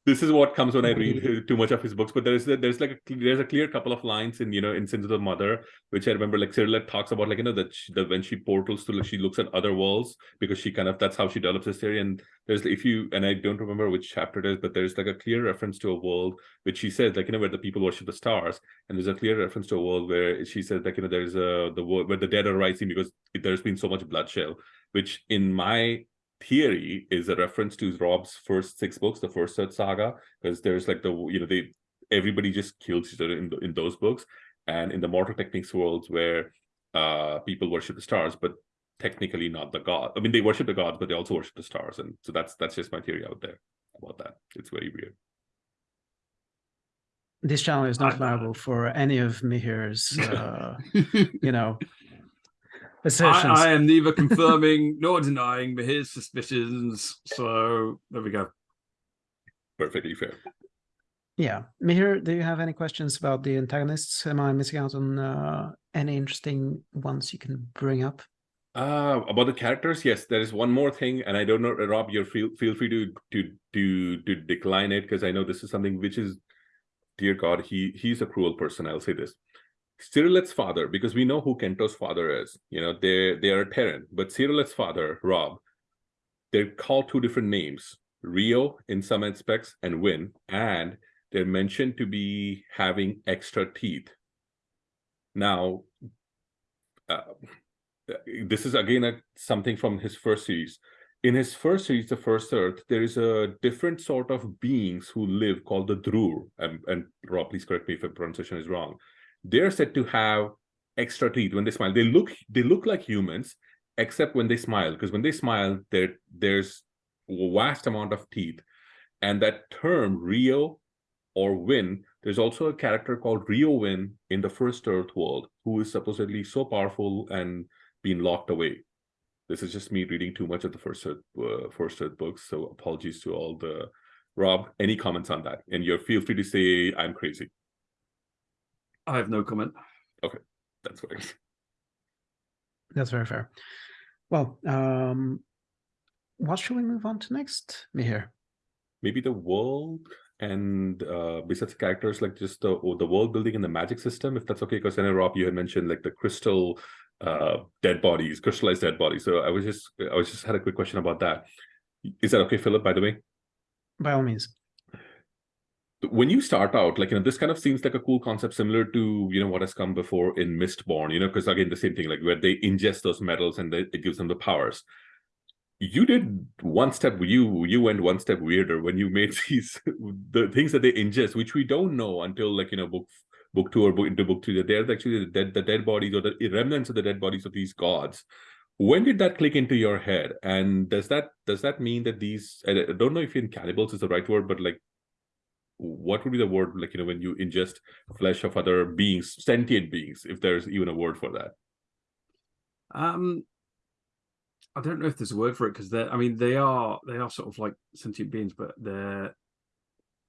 this is what comes when I read too much of his books. But there's there's like a, there's a clear couple of lines in you know in Sins of the Mother, which I remember like Sirileth talks about like you know that, she, that when she portals to like she looks at other worlds because she kind of that's how she develops this theory. And there's if you and I don't remember which chapter it is, but there's like a clear reference to a world which she says like you know where the people worship the stars, and there's a clear reference to a world where she says like you know there's a the world where the dead are rising because there's been so much bloodshed, which in my theory is a reference to Rob's first six books, the first Earth saga, because there's like the you know they everybody just kills each other in in those books, and in the mortal techniques worlds where uh people worship the stars, but technically not the god. I mean, they worship the gods, but they also worship the stars, and so that's that's just my theory out there about that. It's very weird. This channel is not viable for any of Mihir's, uh, you know, assertions. I, I am neither confirming nor denying his suspicions. So there we go. Perfectly fair. Yeah. Mihir, do you have any questions about the antagonists? Am I missing out on uh, any interesting ones you can bring up? Uh, about the characters, yes, there is one more thing, and I don't know, Rob, you feel feel free to to to to decline it because I know this is something which is, dear God, he he's a cruel person. I'll say this. Sirileth's father, because we know who Kento's father is, you know, they they are a Tahren, but Sirileth's father, Rob, they're called two different names, Rio in some aspects and Win, and they're mentioned to be having extra teeth. Now, uh, this is again a, something from his first series. In his first series, The First Earth, there is a different sort of beings who live called the Drur. And, and Rob, please correct me if the pronunciation is wrong they're said to have extra teeth when they smile. They look they look like humans, except when they smile, because when they smile, there there's a vast amount of teeth. And that term Rio or Win, there's also a character called Rio Win in the first Earth world who is supposedly so powerful and being locked away. This is just me reading too much of the first Earth, uh, first Earth books, so apologies to all the Rob. Any comments on that? And you feel free to say I'm crazy. I have no comment. Okay, that's fine. That's very fair. Well, um, what should we move on to next, Mihir? Maybe the world and uh, besides characters, like just the the world building and the magic system, if that's okay. Because I know Rob, you had mentioned like the crystal uh, dead bodies, crystallized dead bodies. So I was just I was just had a quick question about that. Is that okay, Philip? By the way. By all means when you start out like you know this kind of seems like a cool concept similar to you know what has come before in mistborn you know because again the same thing like where they ingest those metals and they, it gives them the powers. You did one step you you went one step weirder when you made these the things that they ingest which we don't know until like you know book book two or book into book three that they're actually the dead the dead bodies or the remnants of the dead bodies of these gods. When did that click into your head? And does that does that mean that these i don't know if in cannibals is the right word but like what would be the word like you know when you ingest flesh of other beings sentient beings if there's even a word for that? Um i don't know if there's a word for it because they're i mean they are they are sort of like sentient beings but they're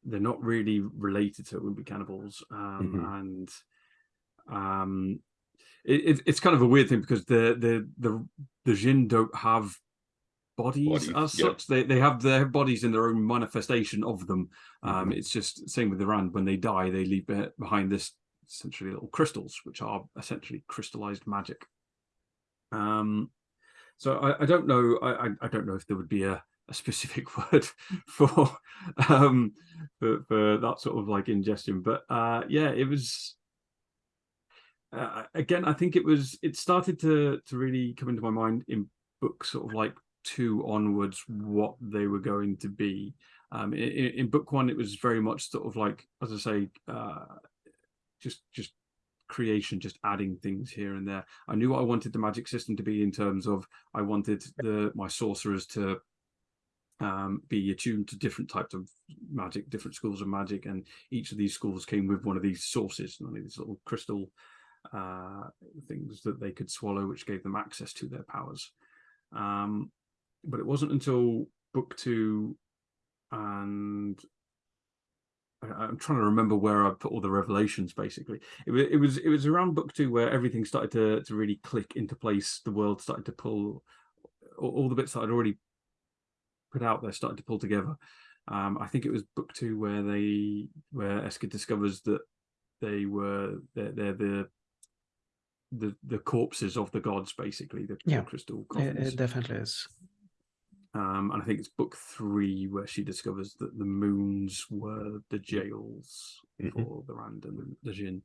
they're not really related so it. Wouldn't be cannibals. Um mm -hmm. and um it, it's kind of a weird thing because the the the the Djinn don't have bodies, bodies as such. They they have their bodies in their own manifestation of them. Um, mm -hmm. It's just same with the Rand. When they die, they leave behind this essentially little crystals, which are essentially crystallized magic. Um, so I, I don't know. I, I don't know if there would be a, a specific word for um for, for that sort of like ingestion, but uh, yeah, it was. Uh, again, I think it was. It started to to really come into my mind in books, sort of like two onwards what they were going to be. Um, in, in book one, it was very much sort of like, as I say, uh, just just creation, just adding things here and there. I knew what I wanted the magic system to be in terms of I wanted the my sorcerers to um, be attuned to different types of magic, different schools of magic, and each of these schools came with one of these sources, one of these little crystal uh, things that they could swallow, which gave them access to their powers. Um, but it wasn't until book two and I'm trying to remember where I put all the revelations. Basically, it was it was it was around book two where everything started to to really click into place. The world started to pull all, all the bits that I'd already put out there started to pull together. Um, I think it was book two where they where Eska discovers that they were they're, they're the the the corpses of the gods, basically the, yeah. crystal coffins. It, it definitely is. Um, and I think it's book three where she discovers that the moons were the jails mm -hmm. for the Rand and the Djinn.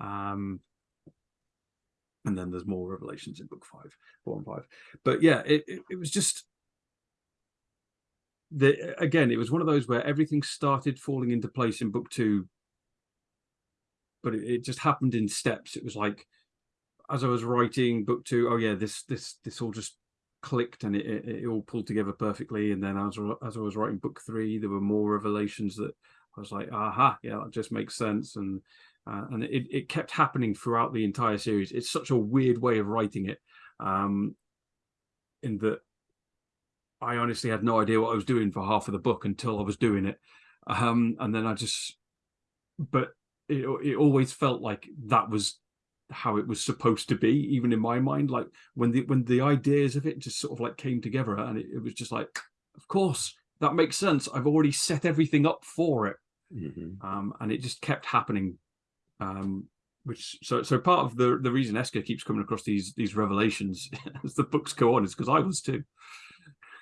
Um, and then there's more revelations in book five, four and five. But yeah, it, it, it was just the again, it was one of those where everything started falling into place in book two, but it, it just happened in steps. It was like as I was writing book two, oh yeah, this this this all just clicked and it, it, it, all pulled together perfectly. And then as, as I was writing book three, there were more revelations that I was like, aha, yeah, that just makes sense. And uh, and it, it kept happening throughout the entire series. It's such a weird way of writing it um, in that I honestly had no idea what I was doing for half of the book until I was doing it. Um, and then I just, but it, it always felt like that was how it was supposed to be even in my mind like when the when the ideas of it just sort of like came together and it, it was just like of course that makes sense. I've already set everything up for it. Mm -hmm. um, and it just kept happening. Um, which so so part of the the reason Eska keeps coming across these these revelations as the books go on is because I was too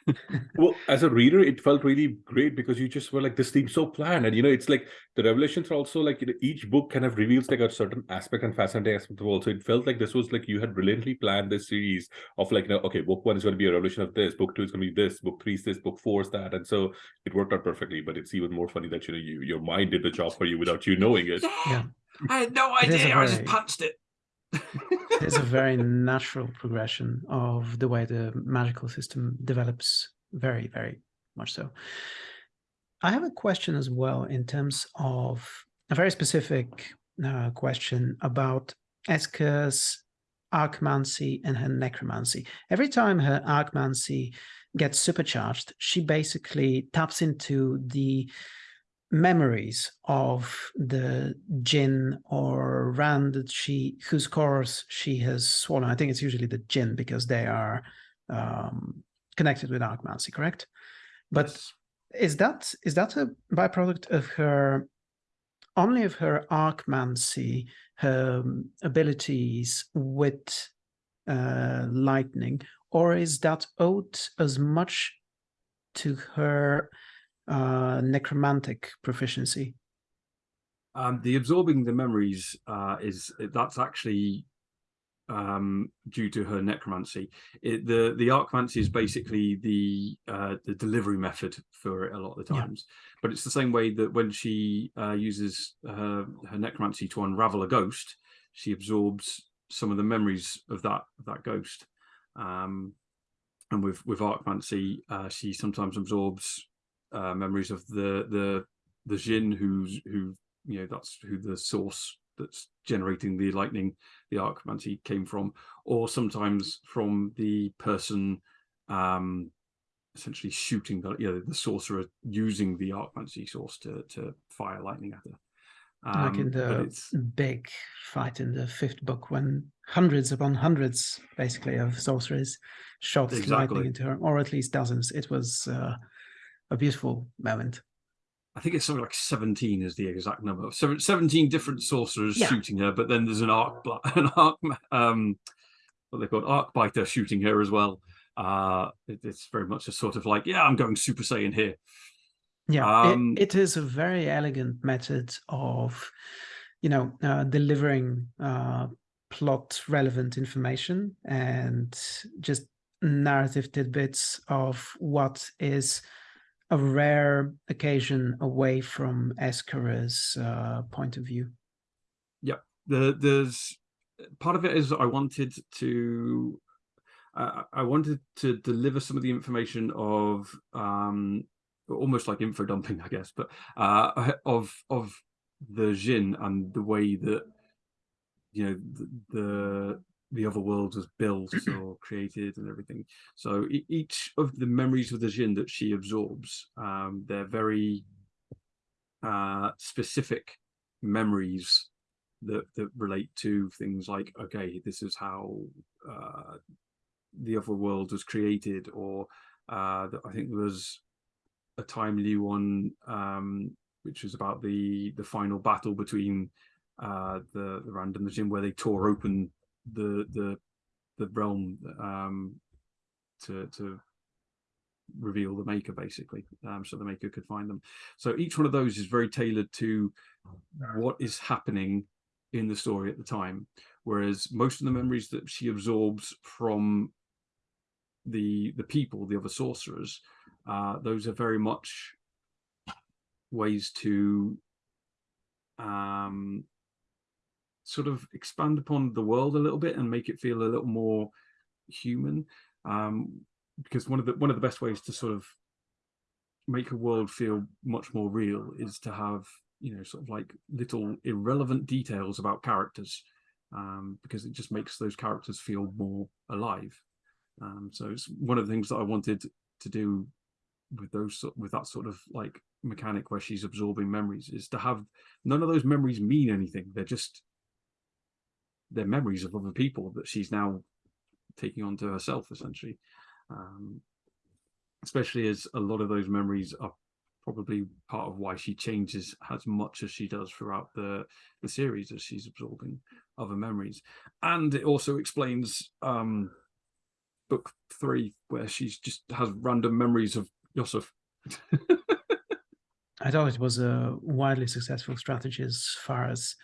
well, as a reader, it felt really great because you just were like, this seems so planned. And, you know, it's like the revelations are also like, you know, each book kind of reveals like a certain aspect and fascinating aspect of the world. So it felt like this was like you had brilliantly planned this series of like, you know, okay, book one is going to be a revelation of this, book two is going to be this, book three is this, book four is that. And so it worked out perfectly. But it's even more funny that, you know, you, your mind did the job for you without you knowing it. Yeah. I had no idea. I just punched it. It's a very natural progression of the way the magical system develops very, very much so. I have a question as well in terms of a very specific uh, question about Eska's archmancy and her necromancy. Every time her archmancy gets supercharged, she basically taps into the memories of the Djinn or Rand that she whose cores she has swollen. I think it's usually the Djinn because they are um, connected with archmancy, correct? But yes. is that is that a byproduct of her only of her archmancy, her um, abilities with uh, lightning, or is that owed as much to her uh, necromantic proficiency? Um, the absorbing the memories uh, is that's actually um, due to her necromancy. It, the the archmancy is basically the uh, the delivery method for it a lot of the times, yeah. but it's the same way that when she uh, uses her, her necromancy to unravel a ghost, she absorbs some of the memories of that of that ghost. Um, and with with archmancy, uh, she sometimes absorbs uh, memories of the the the Djinn who's who you know that's who the source that's generating the lightning the archmancy came from or sometimes from the person um essentially shooting the you know the sorcerer using the archmancy source to to fire lightning at her um, like in the big fight in the fifth book when hundreds upon hundreds basically of sorcerers shot exactly. lightning into her or at least dozens it was uh, a beautiful moment I think it's something like 17 is the exact number. 17 different sorcerers yeah. shooting her, but then there's an arc, an arc, um, what they called arc biter shooting her as well. Uh, it, it's very much a sort of like, yeah, I'm going Super Saiyan here. Yeah, um, it, it is a very elegant method of, you know, uh, delivering uh, plot relevant information and just narrative tidbits of what is a rare occasion away from Eskara's uh, point of view. Yeah, the, there's part of it is I wanted to uh, I wanted to deliver some of the information of um, almost like info dumping, I guess, but uh, of of the Djinn and the way that you know the the, the other world was built or created and everything. So each of the memories of the Djinn that she absorbs, um, they're very uh, specific memories that that relate to things like okay, this is how uh, the other world was created, or uh, I think there was a timely one um, which was about the the final battle between uh, the the Rand and Djinn where they tore open the the the realm um, to to reveal the maker basically um, so the maker could find them. So each one of those is very tailored to what is happening in the story at the time whereas most of the memories that she absorbs from the the people the other sorcerers uh, those are very much ways to um, sort of expand upon the world a little bit and make it feel a little more human. Um, because one of the one of the best ways to sort of make a world feel much more real is to have you know sort of like little irrelevant details about characters um, because it just makes those characters feel more alive. Um, so it's one of the things that I wanted to do with those with that sort of like mechanic where she's absorbing memories is to have none of those memories mean anything. They're just they're memories of other people that she's now taking on to herself essentially. Um, especially as a lot of those memories are probably part of why she changes as much as she does throughout the the series as she's absorbing other memories and it also explains um book three where she's just has random memories of Josef I thought it was a widely successful strategy as far as,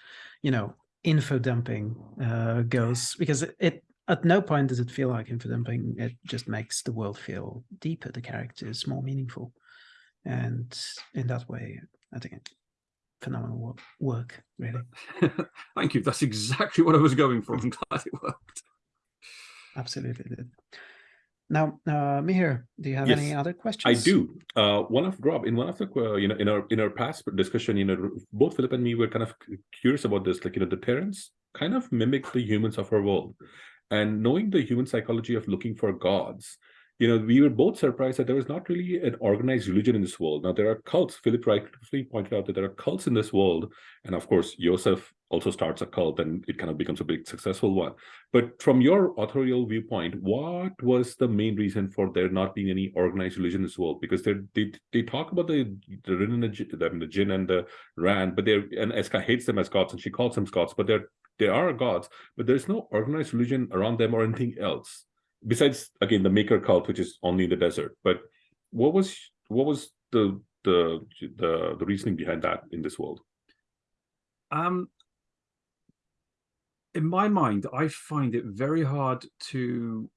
you know, info dumping uh, goes, because it, it, at no point does it feel like info dumping. It just makes the world feel deeper. The characters more meaningful, and in that way, I think it, phenomenal work. Really. Thank you. That's exactly what I was going for. I'm glad it worked. Absolutely did. Now, uh, Mihir, do you have yes, any other questions? I do. Uh, one of Rob in one of the uh, you know in our in our past discussion, you know, both Philip and me were kind of curious about this. Like you know, the Terrans kind of mimic the humans of our world, and knowing the human psychology of looking for gods, you know, we were both surprised that there was not really an organized religion in this world. Now, there are cults. Philip rightfully pointed out that there are cults in this world. And of course, Josef also starts a cult and it kind of becomes a big successful one. But from your authorial viewpoint, what was the main reason for there not being any organized religion in this world? Because they they talk about the the the, the Djinn and the Rand, but they're and Eska hates them as gods and she calls them gods, but they're they are gods, but there's no organized religion around them or anything else besides again the maker cult which is only in the desert but what was what was the the the, the reasoning behind that in this world um in my mind i find it very hard to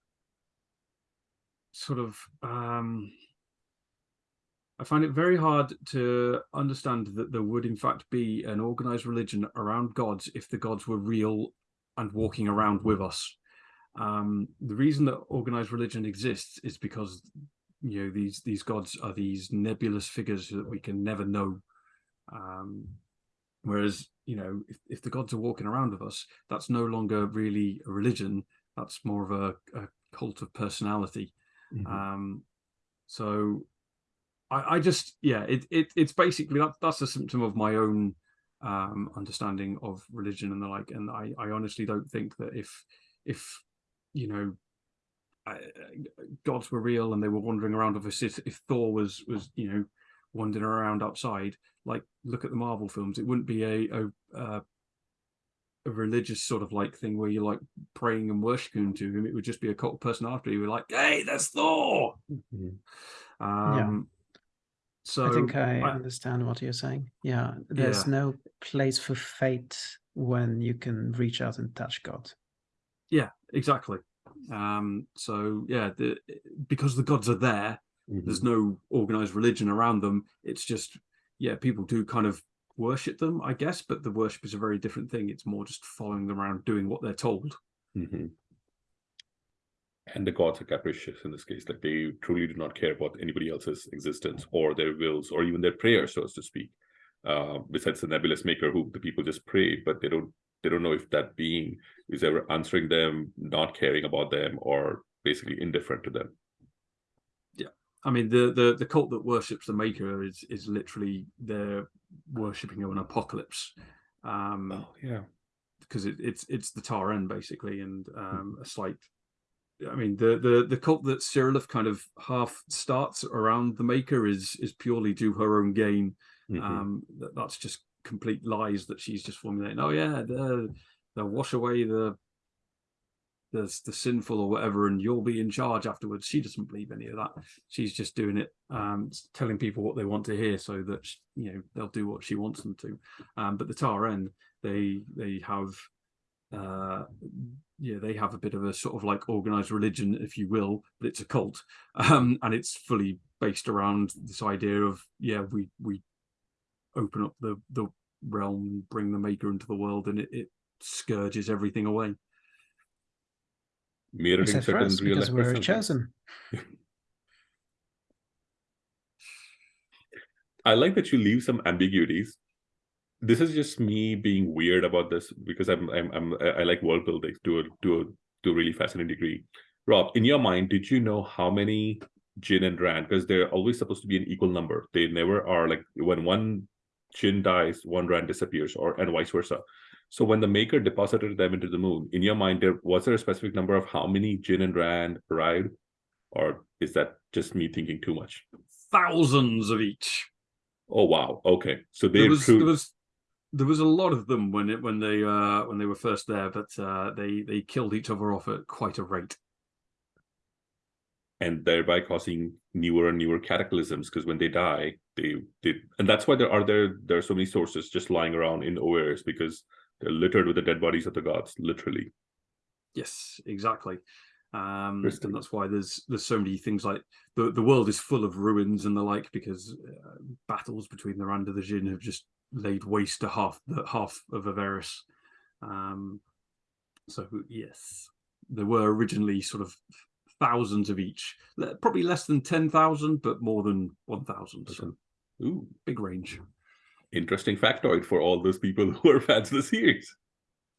sort of um I find it very hard to understand that there would in fact be an organized religion around gods if the gods were real and walking around with us um, the reason that organized religion exists is because you know these these gods are these nebulous figures that we can never know. Um, whereas you know if, if the gods are walking around with us, that's no longer really a religion. That's more of a, a cult of personality. Mm -hmm. um, so I, I just yeah it, it it's basically that that's a symptom of my own um, understanding of religion and the like. And I, I honestly don't think that if if you know gods were real and they were wandering around obviously if, if thor was was you know wandering around outside like look at the marvel films it wouldn't be a a, a, a religious sort of like thing where you're like praying and worshiping to him it would just be a cult personality you were like hey that's thor mm -hmm. um yeah. so i think i, I, understand what you're saying yeah there's yeah. no place for fate when you can reach out and touch god yeah, exactly. Um, so yeah, the, because the gods are there, Mhm. There's no organized religion around them. It's just, yeah, people do kind of worship them, I guess, but the worship is a very different thing. It's more just following them around, doing what they're told. Mhm. And the gods are capricious in this case. Like they truly do not care about anybody else's existence or their wills or even their prayers, so as to speak. Uh, besides the nebulous maker, who the people just pray, but they don't they don't know if that being is ever answering them, not caring about them, or basically indifferent to them. I mean, the the the cult that worships the Maker is is literally they're worshipping of an apocalypse, um, Oh yeah. because it, it's it's the Tahren basically, and um, a slight. I mean, the the the cult that Sirileth kind of half starts around the Maker is is purely to her own gain. Mhm. Um, that that's just complete lies that she's just formulating. Oh yeah, they'll wash away the the the sinful or whatever, and you'll be in charge afterwards. She doesn't believe any of that. She's just doing it, um, telling people what they want to hear, so that you know they'll do what she wants them to. Um, but the Tahren, they they have, uh, yeah, they have a bit of a sort of like organized religion, if you will, but it's a cult, um, and it's fully based around this idea of yeah, we we open up the the realm, bring the Maker into the world, and it, it scourges everything away. Mirroring Except certain us, real life we're chosen. I like that you leave some ambiguities. This is just me being weird about this because I'm I'm, I'm I I like world building to a to a to a really fascinating degree. Rob, in your mind, did you know how many Djinn and Rand? Because they're always supposed to be an equal number. They never are like when one Djinn dies, one Rand disappears, or and vice versa. So when the Maker deposited them into the moon, in your mind, there was there a specific number of how many Djinn and Rand arrived, or is that just me thinking too much? Thousands of each. Oh wow, okay. So they there was true- there was there was a lot of them when it when they uh when they were first there, but uh they they killed each other off at quite a rate. and thereby causing newer and newer cataclysms because when they die they they and that's why there are there there are so many sources just lying around in OARs because they're littered with the dead bodies of the gods literally Yes, exactly. Um, and that's why there's there's so many things like the the world is full of ruins and the like because uh, battles between the Rand and the Djinn have just laid waste to half the half of Ovaeris. Um, so yes, there were originally sort of thousands of each, probably less than ten thousand, but more than one thousand. So ooh big range. Interesting factoid for all those people who are fans of the series.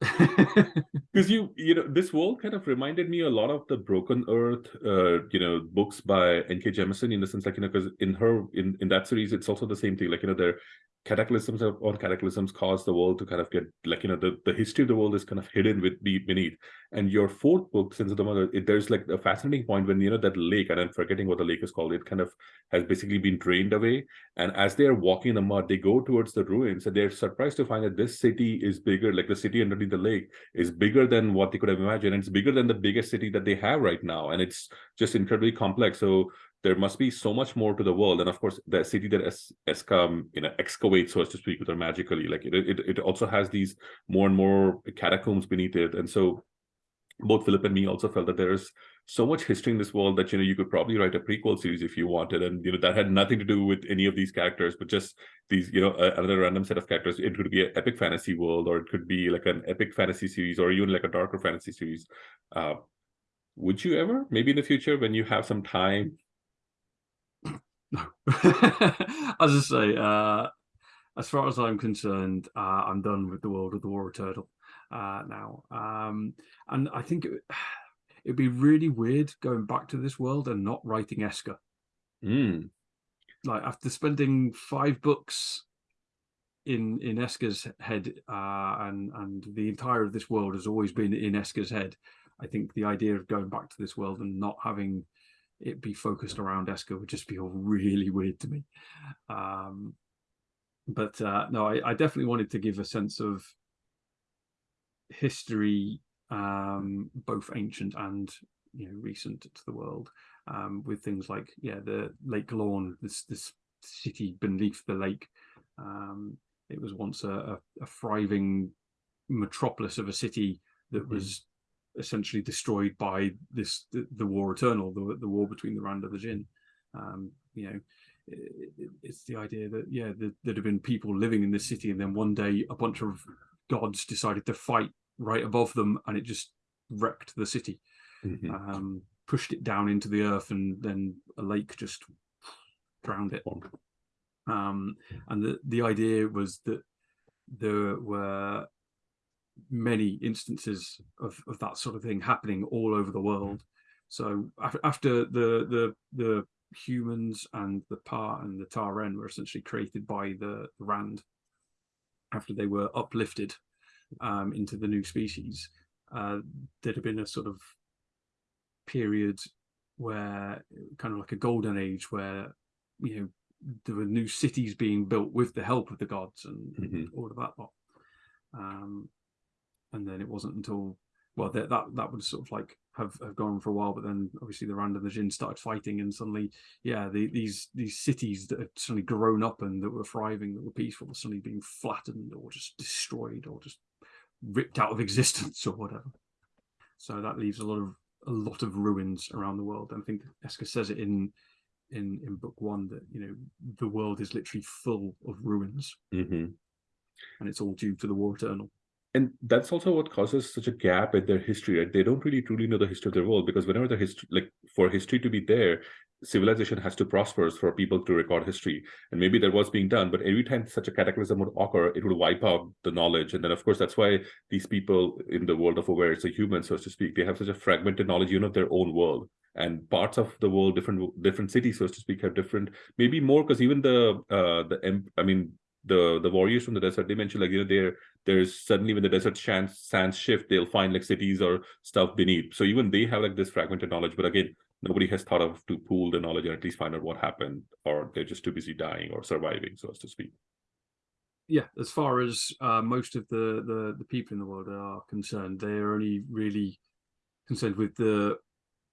Because you you know this world kind of reminded me a lot of the broken earth uh you know books by nk jemisin in the sense like you know because in her in in that series it's also the same thing like you know there cataclysms or cataclysms cause the world to kind of get like you know the, the history of the world is kind of hidden with be- beneath. And your fourth book sins of the mother it, there's like a fascinating point when you know that lake and i'm forgetting what the lake is called it kind of has basically been drained away. And as they're walking in the mud they go towards the ruins and they're surprised to find that this city is bigger like the city underneath the lake is bigger than what they could have imagined. And it's bigger than the biggest city that they have right now. And it's just incredibly complex. So there must be so much more to the world and of course the city that es- escam you know excavates so as to speak with her magically like it, it it also has these more and more catacombs beneath it and so both Philip and me also felt that there is so much history in this world that you know you could probably write a prequel series if you wanted, and you know that had nothing to do with any of these characters, but just these you know another random set of characters. It could be an epic fantasy world, or it could be like an epic fantasy series, or even like a darker fantasy series. Uh, would you ever, maybe in the future, when you have some time? No. as I say, uh, as far as I'm concerned, uh, I'm done with the world of the War Eternal uh, now. Um, and I think it, it'd be really weird going back to this world and not writing Eska. Mm, Like after spending five books in in Eska's head, uh, and and the entire of this world has always been in Eska's head. I think the idea of going back to this world and not having it be focused around Eska would just feel really weird to me. Um, but uh, no, I, I definitely wanted to give a sense of history, um, both ancient and you know recent to the world, um, with things like yeah the Lake Lawn, this this city beneath the lake. Um, it was once a, a, a thriving metropolis of a city that Mhm. was essentially destroyed by this the, the war eternal the, the war between the rand and the Djinn. Um, you know, it's the idea that yeah, there'd have been people living in this city, and then one day a bunch of gods decided to fight right above them, and it just wrecked the city, mm -hmm. um, pushed it down into the earth, and then a lake just drowned it. Um, and the the idea was that there were many instances of, of that sort of thing happening all over the world. So after the the the humans and the Pa and the Tahren were essentially created by the, the Rand after they were uplifted um, into the new species, uh, there'd have been a sort of period where kind of like a golden age where you know there were new cities being built with the help of the gods and mm -hmm. all of that lot. Um, and then it wasn't until well that that that would sort of like have, have gone on for a while, but then obviously the Rand and the Djinn started fighting, and suddenly, yeah, the, these these cities that had suddenly grown up and that were thriving, that were peaceful, were suddenly being flattened or just destroyed or just ripped out of existence or whatever. So that leaves a lot of a lot of ruins around the world. And I think Eska says it in in in book one that you know the world is literally full of ruins, mm -hmm. and it's all due to the war eternal and that's also what causes such a gap in their history. Right they don't really truly know the history of their world because whenever the history like for history to be there civilization has to prosper for people to record history. And maybe that was being done but every time such a cataclysm would occur it would wipe out the knowledge. And then of course that's why these people in the world of Ovaeris a human so to speak they have such a fragmented knowledge you know their own world. And parts of the world different different cities so to speak have different maybe more because even the uh the i mean the the warriors from the desert they mentioned like you know there there's suddenly when the desert sands, shift they'll find like cities or stuff beneath so even they have like this fragmented knowledge but again nobody has thought of to pool the knowledge and at least find out what happened or they're just too busy dying or surviving so as to speak yeah as far as uh, most of the, the the people in the world are concerned they're only really concerned with the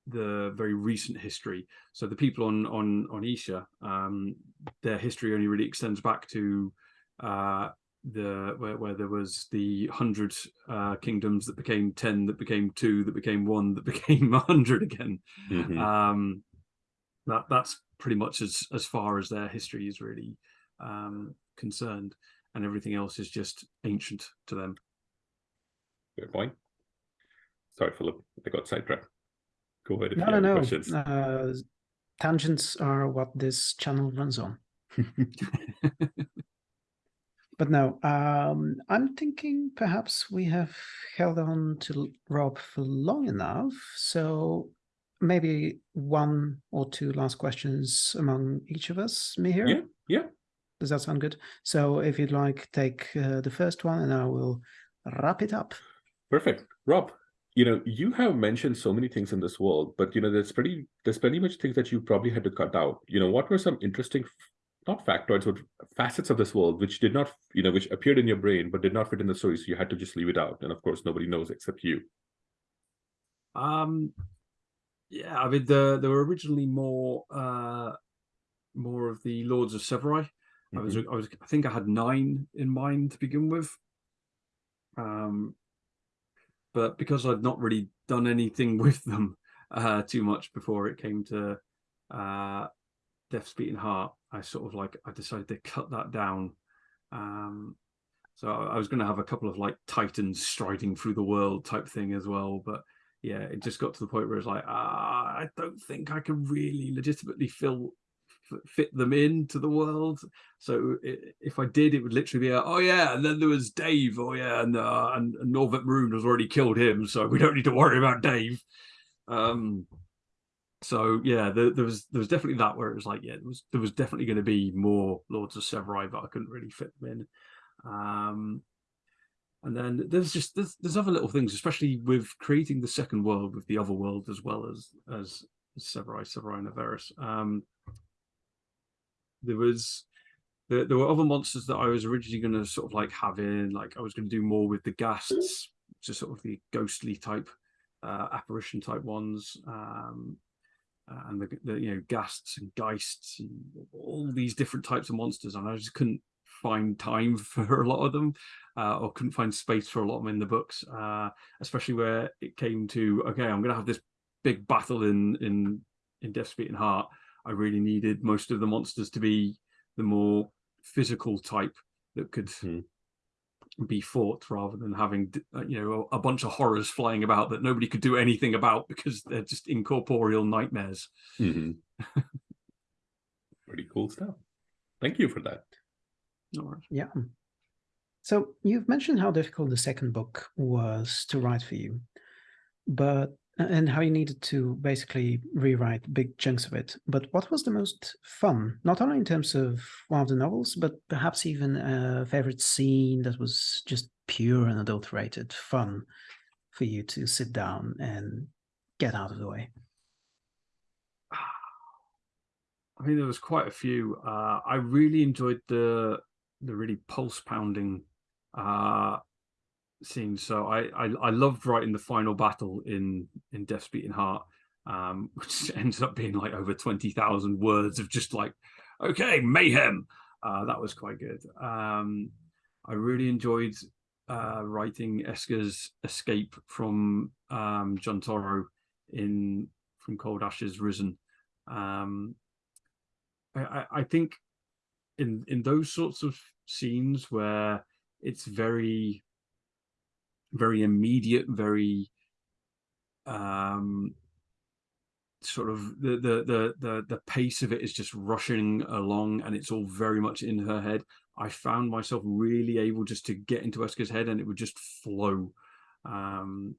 the very recent history. So the people on on on Isha, um, their history only really extends back to uh, the where, where there was the hundred uh, kingdoms that became ten, that became two, that became one, that became a hundred again. Mm -hmm. um, that that's pretty much as as far as their history is really um, concerned, and everything else is just ancient to them. Good point. Sorry, Philip, I got sidetracked. Go ahead if no, you have no, questions. Uh, tangents are what this channel runs on. but no, um, I'm thinking perhaps we have held on to Rob for long enough. So maybe one or two last questions among each of us, Mihir? Yeah, yeah. Does that sound good? So if you'd like, take uh, the first one and I will wrap it up. Perfect. Rob, you know, you have mentioned so many things in this world, but you know, there's pretty there's pretty much things that you probably had to cut out. You know, what were some interesting, not factoids, but facets of this world which did not, you know, which appeared in your brain but did not fit in the story, so you had to just leave it out. And of course, nobody knows except you. Um, yeah, I mean, the, there were originally more uh more of the Lords of Sevoari. Mm -hmm. I was mm-hmm. I was I think I had nine in mind to begin with. Um, but because I'd not really done anything with them uh, too much before it came to uh, Death's Beating Heart, I sort of like I decided to cut that down. Um, so I was going to have a couple of like titans striding through the world type thing as well, but yeah, it just got to the point where it's like, ah, I don't think I can really legitimately fill fit them into the world. So it, if I did, it would literally be, a, oh yeah, and then there was Dave. Oh yeah, and uh, and, and Norvet Meruun has already killed him, so we don't need to worry about Dave. Um, so yeah, there, there, was there was definitely that where it was like, yeah, there was there was definitely going to be more Lords of Sevoari, but I couldn't really fit them in. Um, and then there's just there's, there's other little things, especially with creating the second world with the other world as well as as Sevoari, Sevoari and Ovaeris. Um, there was there, there were other monsters that I was originally going to sort of like have in, like I was going to do more with the ghasts, just sort of the ghostly type, uh, apparition type ones, um, and the, the you know ghasts and geists and all these different types of monsters, and I just couldn't find time for a lot of them, uh, or couldn't find space for a lot of them in the books, uh, especially where it came to okay, I'm going to have this big battle in in in Death's Beating Heart I really needed most of the monsters to be the more physical type that could Hmm. Be fought rather than having uh, you know a, a bunch of horrors flying about that nobody could do anything about because they're just incorporeal nightmares. Mhm. Pretty cool stuff. Thank you for that. All right. Yeah. So you've mentioned how difficult the second book was to write for you, but and how you needed to basically rewrite big chunks of it. But what was the most fun, not only in terms of one of the novels, but perhaps even a favorite scene that was just pure and adulterated fun for you to sit down and get out of the way? I mean, there was quite a few. Uh, I really enjoyed the the really pulse pounding uh, scenes. So I, I I loved writing the final battle in in Death's Beating Heart, um, which ends up being like over twenty thousand words of just like, okay, mayhem. Uh, that was quite good. Um, I really enjoyed uh, writing Eska's escape from um, John Toro in from Cold Ashes Risen. Um, I, I, I think in in those sorts of scenes where it's very very immediate, very um sort of the the the the the pace of it is just rushing along and it's all very much in her head. I found myself really able just to get into Eska's head and it would just flow. Um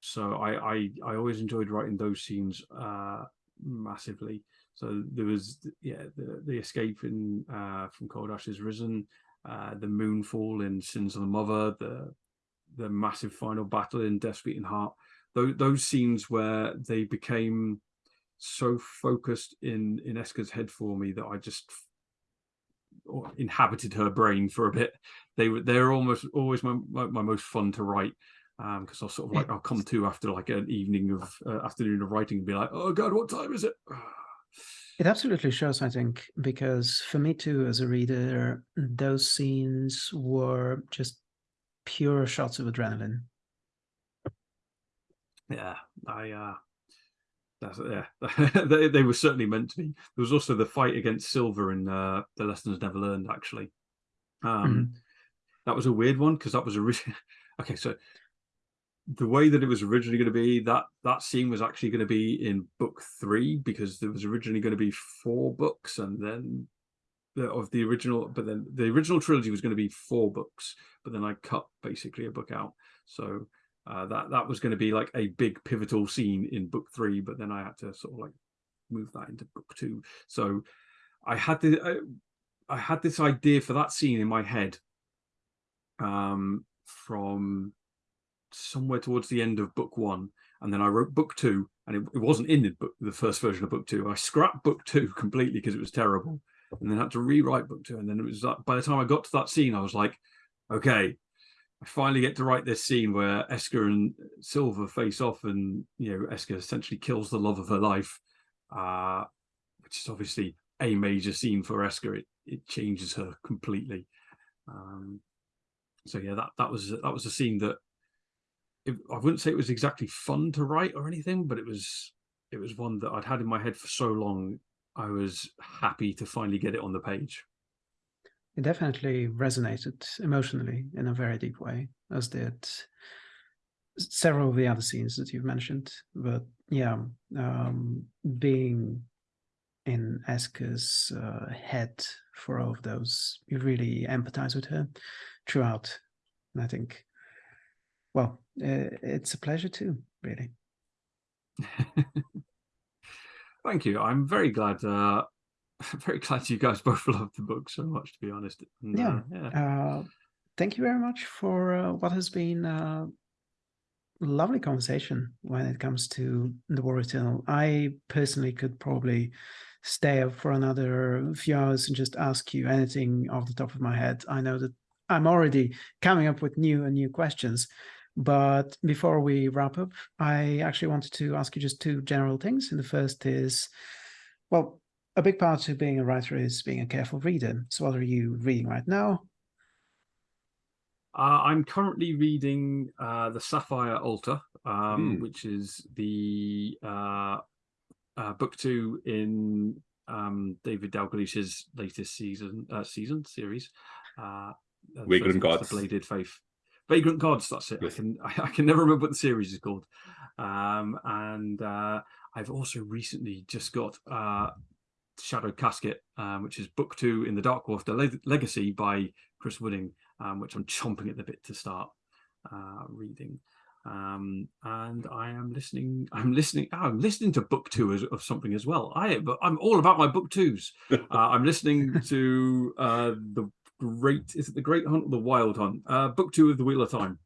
so I I I always enjoyed writing those scenes uh massively. So there was yeah the the escape in uh from Cold Ashes Risen, uh the moonfall in Sins of the Mother, the the massive final battle in Death's Beating Heart. Those those scenes where they became so focused in in Eska's head for me that I just inhabited her brain for a bit. They were they're almost always my, my, my most fun to write because I'll sort of like I'll come to after like an evening of uh, afternoon of writing and be like, oh god, what time is it? It absolutely shows, I think, because for me too, as a reader, those scenes were just pure shots of adrenaline. Yeah, I uh that's yeah. they they were certainly meant to be. There was also the fight against Silva in uh The Lessons Never Learned, actually. Um that was a weird one because that was a really okay, so the way that it was originally going to be that that scene was actually going to be in book three because there was originally going to be four books and then the, of the original but then the original trilogy was going to be four books but then i cut basically a book out. So uh, that that was going to be like a big pivotal scene in book three but then i had to sort of like move that into book two. So i had the I, I had this idea for that scene in my head um from somewhere towards the end of book one and then i wrote book two and it, it wasn't in the, book, the first version of book two. I scrapped book two completely because it was terrible and then had to rewrite book two and then it was like by the time i got to that scene i was like okay i finally get to write this scene where eska and Silva face off and you know eska essentially kills the love of her life uh which is obviously a major scene for eska it, it changes her completely um so yeah that that was that was a scene that it, I wouldn't say it was exactly fun to write or anything, but it was it was one that I'd had in my head for so long. I was happy to finally get it on the page. It definitely resonated emotionally in a very deep way, as did several of the other scenes that you've mentioned. But yeah, um, being in Eska's uh, head for all of those, you really empathize with her throughout. And I think well, uh, it's a pleasure too, really. Thank you. I'm very glad. Uh, very glad you guys both loved the book so much. To be honest. And, yeah. Uh, yeah. Uh, thank you very much for uh, what has been a lovely conversation when it comes to the War Eternal. I personally could probably stay up for another few hours and just ask you anything off the top of my head. I know that I'm already coming up with new and new questions. But before we wrap up, I actually wanted to ask you just two general things. And the first is, well, a big part of being a writer is being a careful reader. So what are you reading right now? Uh, I'm currently reading uh, the Sapphire Altar, um, Mm. which is the uh, uh, book two in um, David Dalglish's latest season uh, season series. Uh, the Vagrant first one's Gods. The Bladed Faith. Vagrant Gods, that's it. I can I, I can never remember what the series is called. Um, and uh, I've also recently just got uh, Shadow Casket, um, which is book two in the Dark Wolf, the Leg- Legacy by Chris Wooding, um, which I'm chomping at the bit to start uh, reading. Um, and I am listening. I'm listening. oh, I'm listening to book two as, of something as well. I but I'm all about my book twos. Uh, I'm listening to uh, the Great. Is it the Great Hunt or the Wild Hunt? Uh, book two of the Wheel of Time.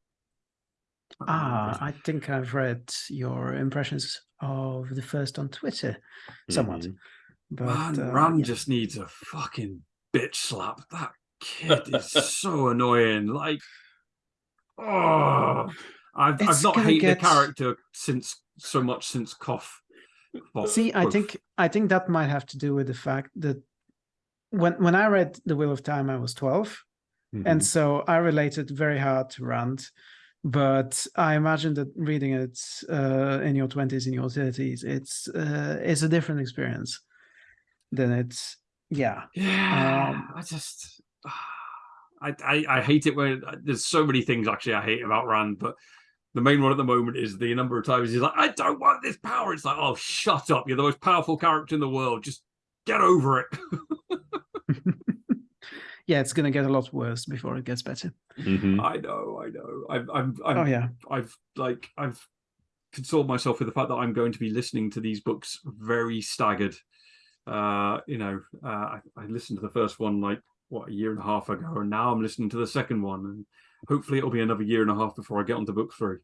Ah, I think I've read your impressions of the first on Twitter somewhat. Mhm. But Man, uh, Rand yeah. just needs a fucking bitch slap. That kid is so annoying. Like, oh, I've, I've not hated get- the character since so much since Cough. Cough- See, I Cough. think I think that might have to do with the fact that when when I read The Wheel of Time, I was 12, Mhm. and so I related very hard to Rand. But I imagine that reading it uh, in your 20s, in your 30s, it's uh, it's a different experience than it's yeah. Yeah, Um, I just, I, I, I hate it when there's so many things actually I hate about Rand, but the main one at the moment is the number of times he's like, I don't want this power. It's like, oh, shut up! You're the most powerful character in the world. Just get over it. yeah, it's gonna get a lot worse before it gets better. Mhm. I know, I know. I'm, I'm, I'm Oh yeah, I've like I've consoled myself with the fact that I'm going to be listening to these books very staggered. Uh, you know, uh, I, I listened to the first one like what a year and a half ago, and now I'm listening to the second one, and hopefully it'll be another year and a half before I get onto book three.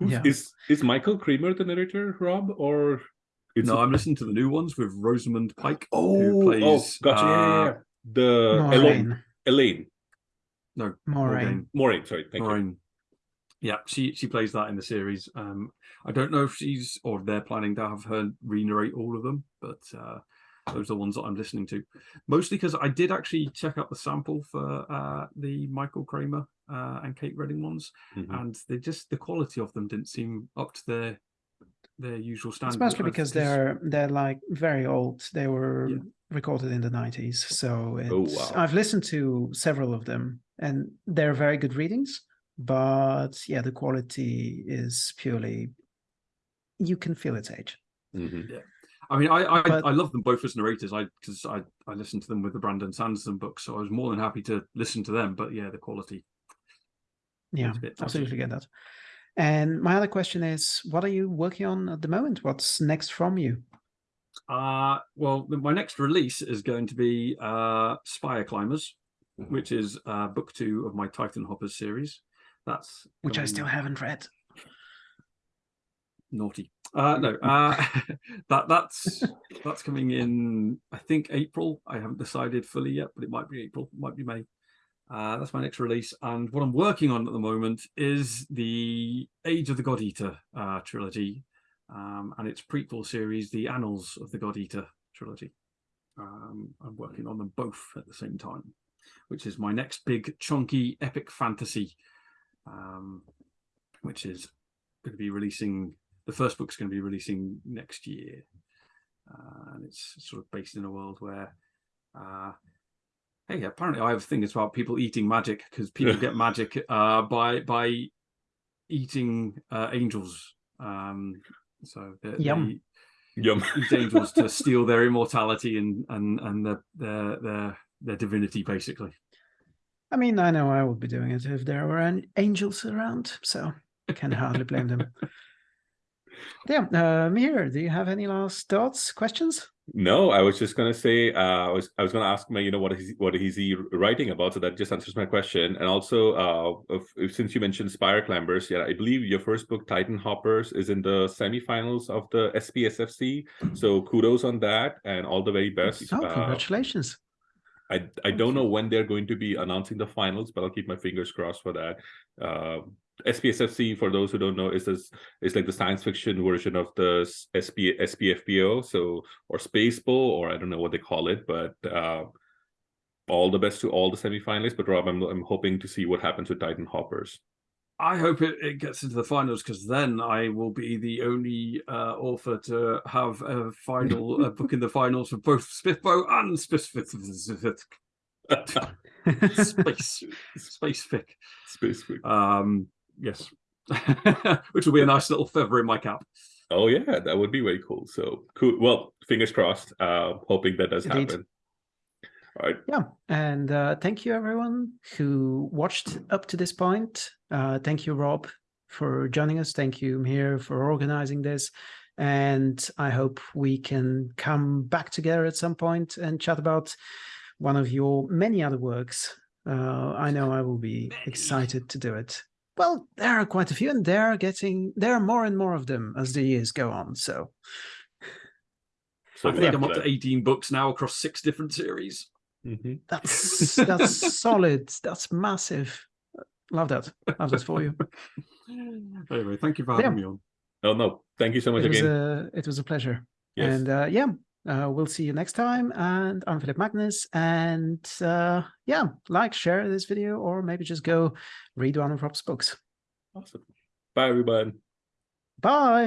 Yeah. Is is Michael Kramer the narrator, Rob, or it's no, I'm listening to the new ones with Rosamund Pike, oh, who plays oh, gotcha. yeah, yeah, uh, yeah. The Elaine, Moiraine, Elaine, no Moiraine. Maureen. Sorry, thank you. Maureen. Yeah, she she plays that in the series. Um, I don't know if she's or they're planning to have her re-narrate all of them, but uh, those are the ones that I'm listening to. Mostly because I did actually check out the sample for uh, the Michael Kramer uh, and Kate Reading ones, Mhm. and they just the quality of them didn't seem up to their their usual standards. Especially I've- because they're they're like very old. They were Yeah. Recorded in the nineties. So Oh, wow. I've listened to several of them, and they're very good readings. But yeah, the quality is purely you can feel its age. Mhm. I mean, I I, But- I love them both as narrators. I because I I listened to them with the Brandon Sanderson books, so I was more than happy to listen to them. But yeah, the quality. Yeah, a bit dodgy. absolutely get that. And my other question is, what are you working on at the moment? What's next from you? Uh well, my next release is going to be uh Spire Climbers, which is uh book two of my Titan Hoppers series. That's Which I coming- still haven't read. naughty. Uh no, uh that that's that's coming in I think April. I haven't decided fully yet, but it might be April, might be May. Uh, that's my next release, and what I'm working on at the moment is the Age of the God Eater uh, trilogy, um, and its prequel series, the Annals of the God Eater trilogy. Um, I'm working on them both at the same time, which is my next big chunky epic fantasy, um, which is going to be releasing. The first book's going to be releasing next year, uh, and it's sort of based in a world where. Uh, Hey, apparently I have a thing it's about people eating magic because people get magic uh, by by eating uh, angels. Um, so they, Yum. Yum. they eat angels to steal their immortality and and and their their their, their divinity, basically. I mean, I know I would be doing it if there were an angels around, so I can hardly blame them. Yeah, uh, Mihir, do you have any last thoughts, questions? No, I was just gonna say uh, I was I was gonna ask my you know what is what is he writing about so that just answers my question and also uh if, since you mentioned Spire Climbers yeah I believe your first book Titan Hoppers is in the semifinals of the SPSFC so kudos on that and all the very best. Oh, Uh, congratulations. I I don't know when they're going to be announcing the finals, but I'll keep my fingers crossed for that. Uh, SPSFC, for those who don't know, is this is like the science fiction version of the SP SPFBO, so or Space Bowl, or I don't know what they call it, but uh, all the best to all the semifinalists. But Rob, I'm I'm hoping to see what happens with Titan Hoppers. I hope it, it gets into the finals because then I will be the only uh, author to have a final uh, book in the finals for both Smithbow and Specific Space Space Fic. Specific. Um, yes, which will be a nice little feather in my cap. Oh yeah, that would be very cool. So cool. Well, fingers crossed. Uh, hoping that does Indeed. happen. All right. Yeah, and uh, thank you everyone who watched up to this point. Uh, thank you, Rob, for joining us. Thank you, Mihir, for organizing this. And I hope we can come back together at some point and chat about one of your many other works. Uh, I know I will be excited to do it. Well, there are quite a few, and they're getting there are more and more of them as the years go on. So So I think I'm up to 18 books now across six different series. that- Mhm. that's that's solid. That's massive. Love that. Love that for you. Anyway, thank you for Yeah. having me on. Oh no, thank you so much it was again. a it was a pleasure. yes. And uh, yeah, uh, we'll see you next time. And I'm Philip Magnus. And uh, yeah, like, share this video, or maybe just go read one of Rob's books. awesome. Bye everyone. Bye.